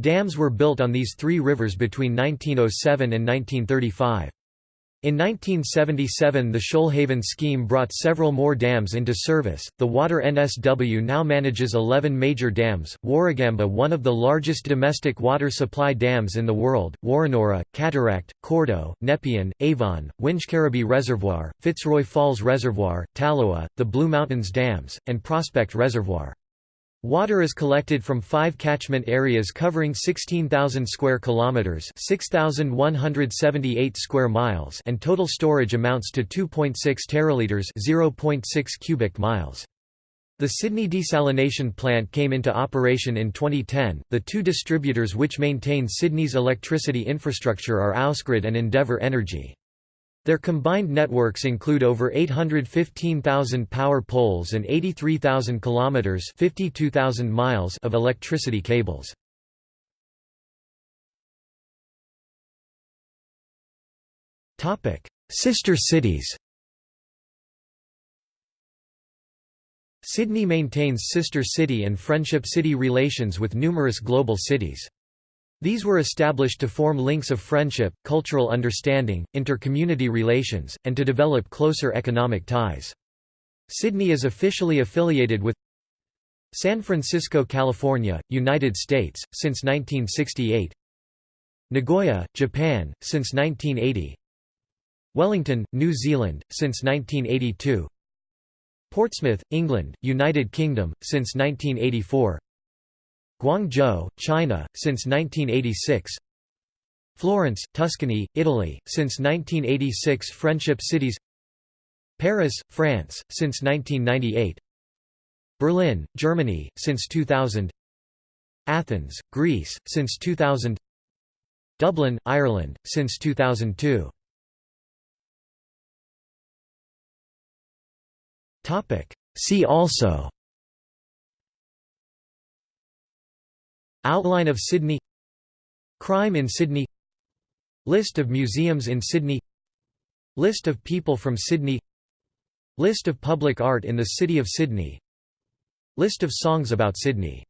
Dams were built on these three rivers between 1907 and 1935. In 1977 the Shoalhaven scheme brought several more dams into service. The Water NSW now manages 11 major dams, Warragamba one of the largest domestic water supply dams in the world, Woronora, Cataract, Cordeaux, Nepean, Avon, Wingecarribee Reservoir, Fitzroy Falls Reservoir, Tallowa, the Blue Mountains Dams, and Prospect Reservoir. Water is collected from five catchment areas covering 16,000 square kilometers, 6,178 square miles, and total storage amounts to 2.6 teraliters, 0.6 cubic miles. The Sydney desalination plant came into operation in 2010. The two distributors which maintain Sydney's electricity infrastructure are Ausgrid and Endeavour Energy. Their combined networks include over 815,000 power poles and 83,000 kilometers (52,000 miles) of electricity cables. Topic: Sister cities. Sydney maintains sister city and friendship city relations with numerous global cities. These were established to form links of friendship, cultural understanding, inter-community relations, and to develop closer economic ties. Sydney is officially affiliated with San Francisco, California, United States, since 1968 Nagoya, Japan, since 1980 Wellington, New Zealand, since 1982 Portsmouth, England, United Kingdom, since 1984 Guangzhou, China, since 1986 Florence, Tuscany, Italy, since 1986 Friendship cities. Paris, France, since 1998 Berlin, Germany, since 2000 Athens, Greece, since 2000 Dublin, Ireland, since 2002 See also Outline of Sydney Crime in Sydney List of museums in Sydney List of people from Sydney List of public art in the City of Sydney List of songs about Sydney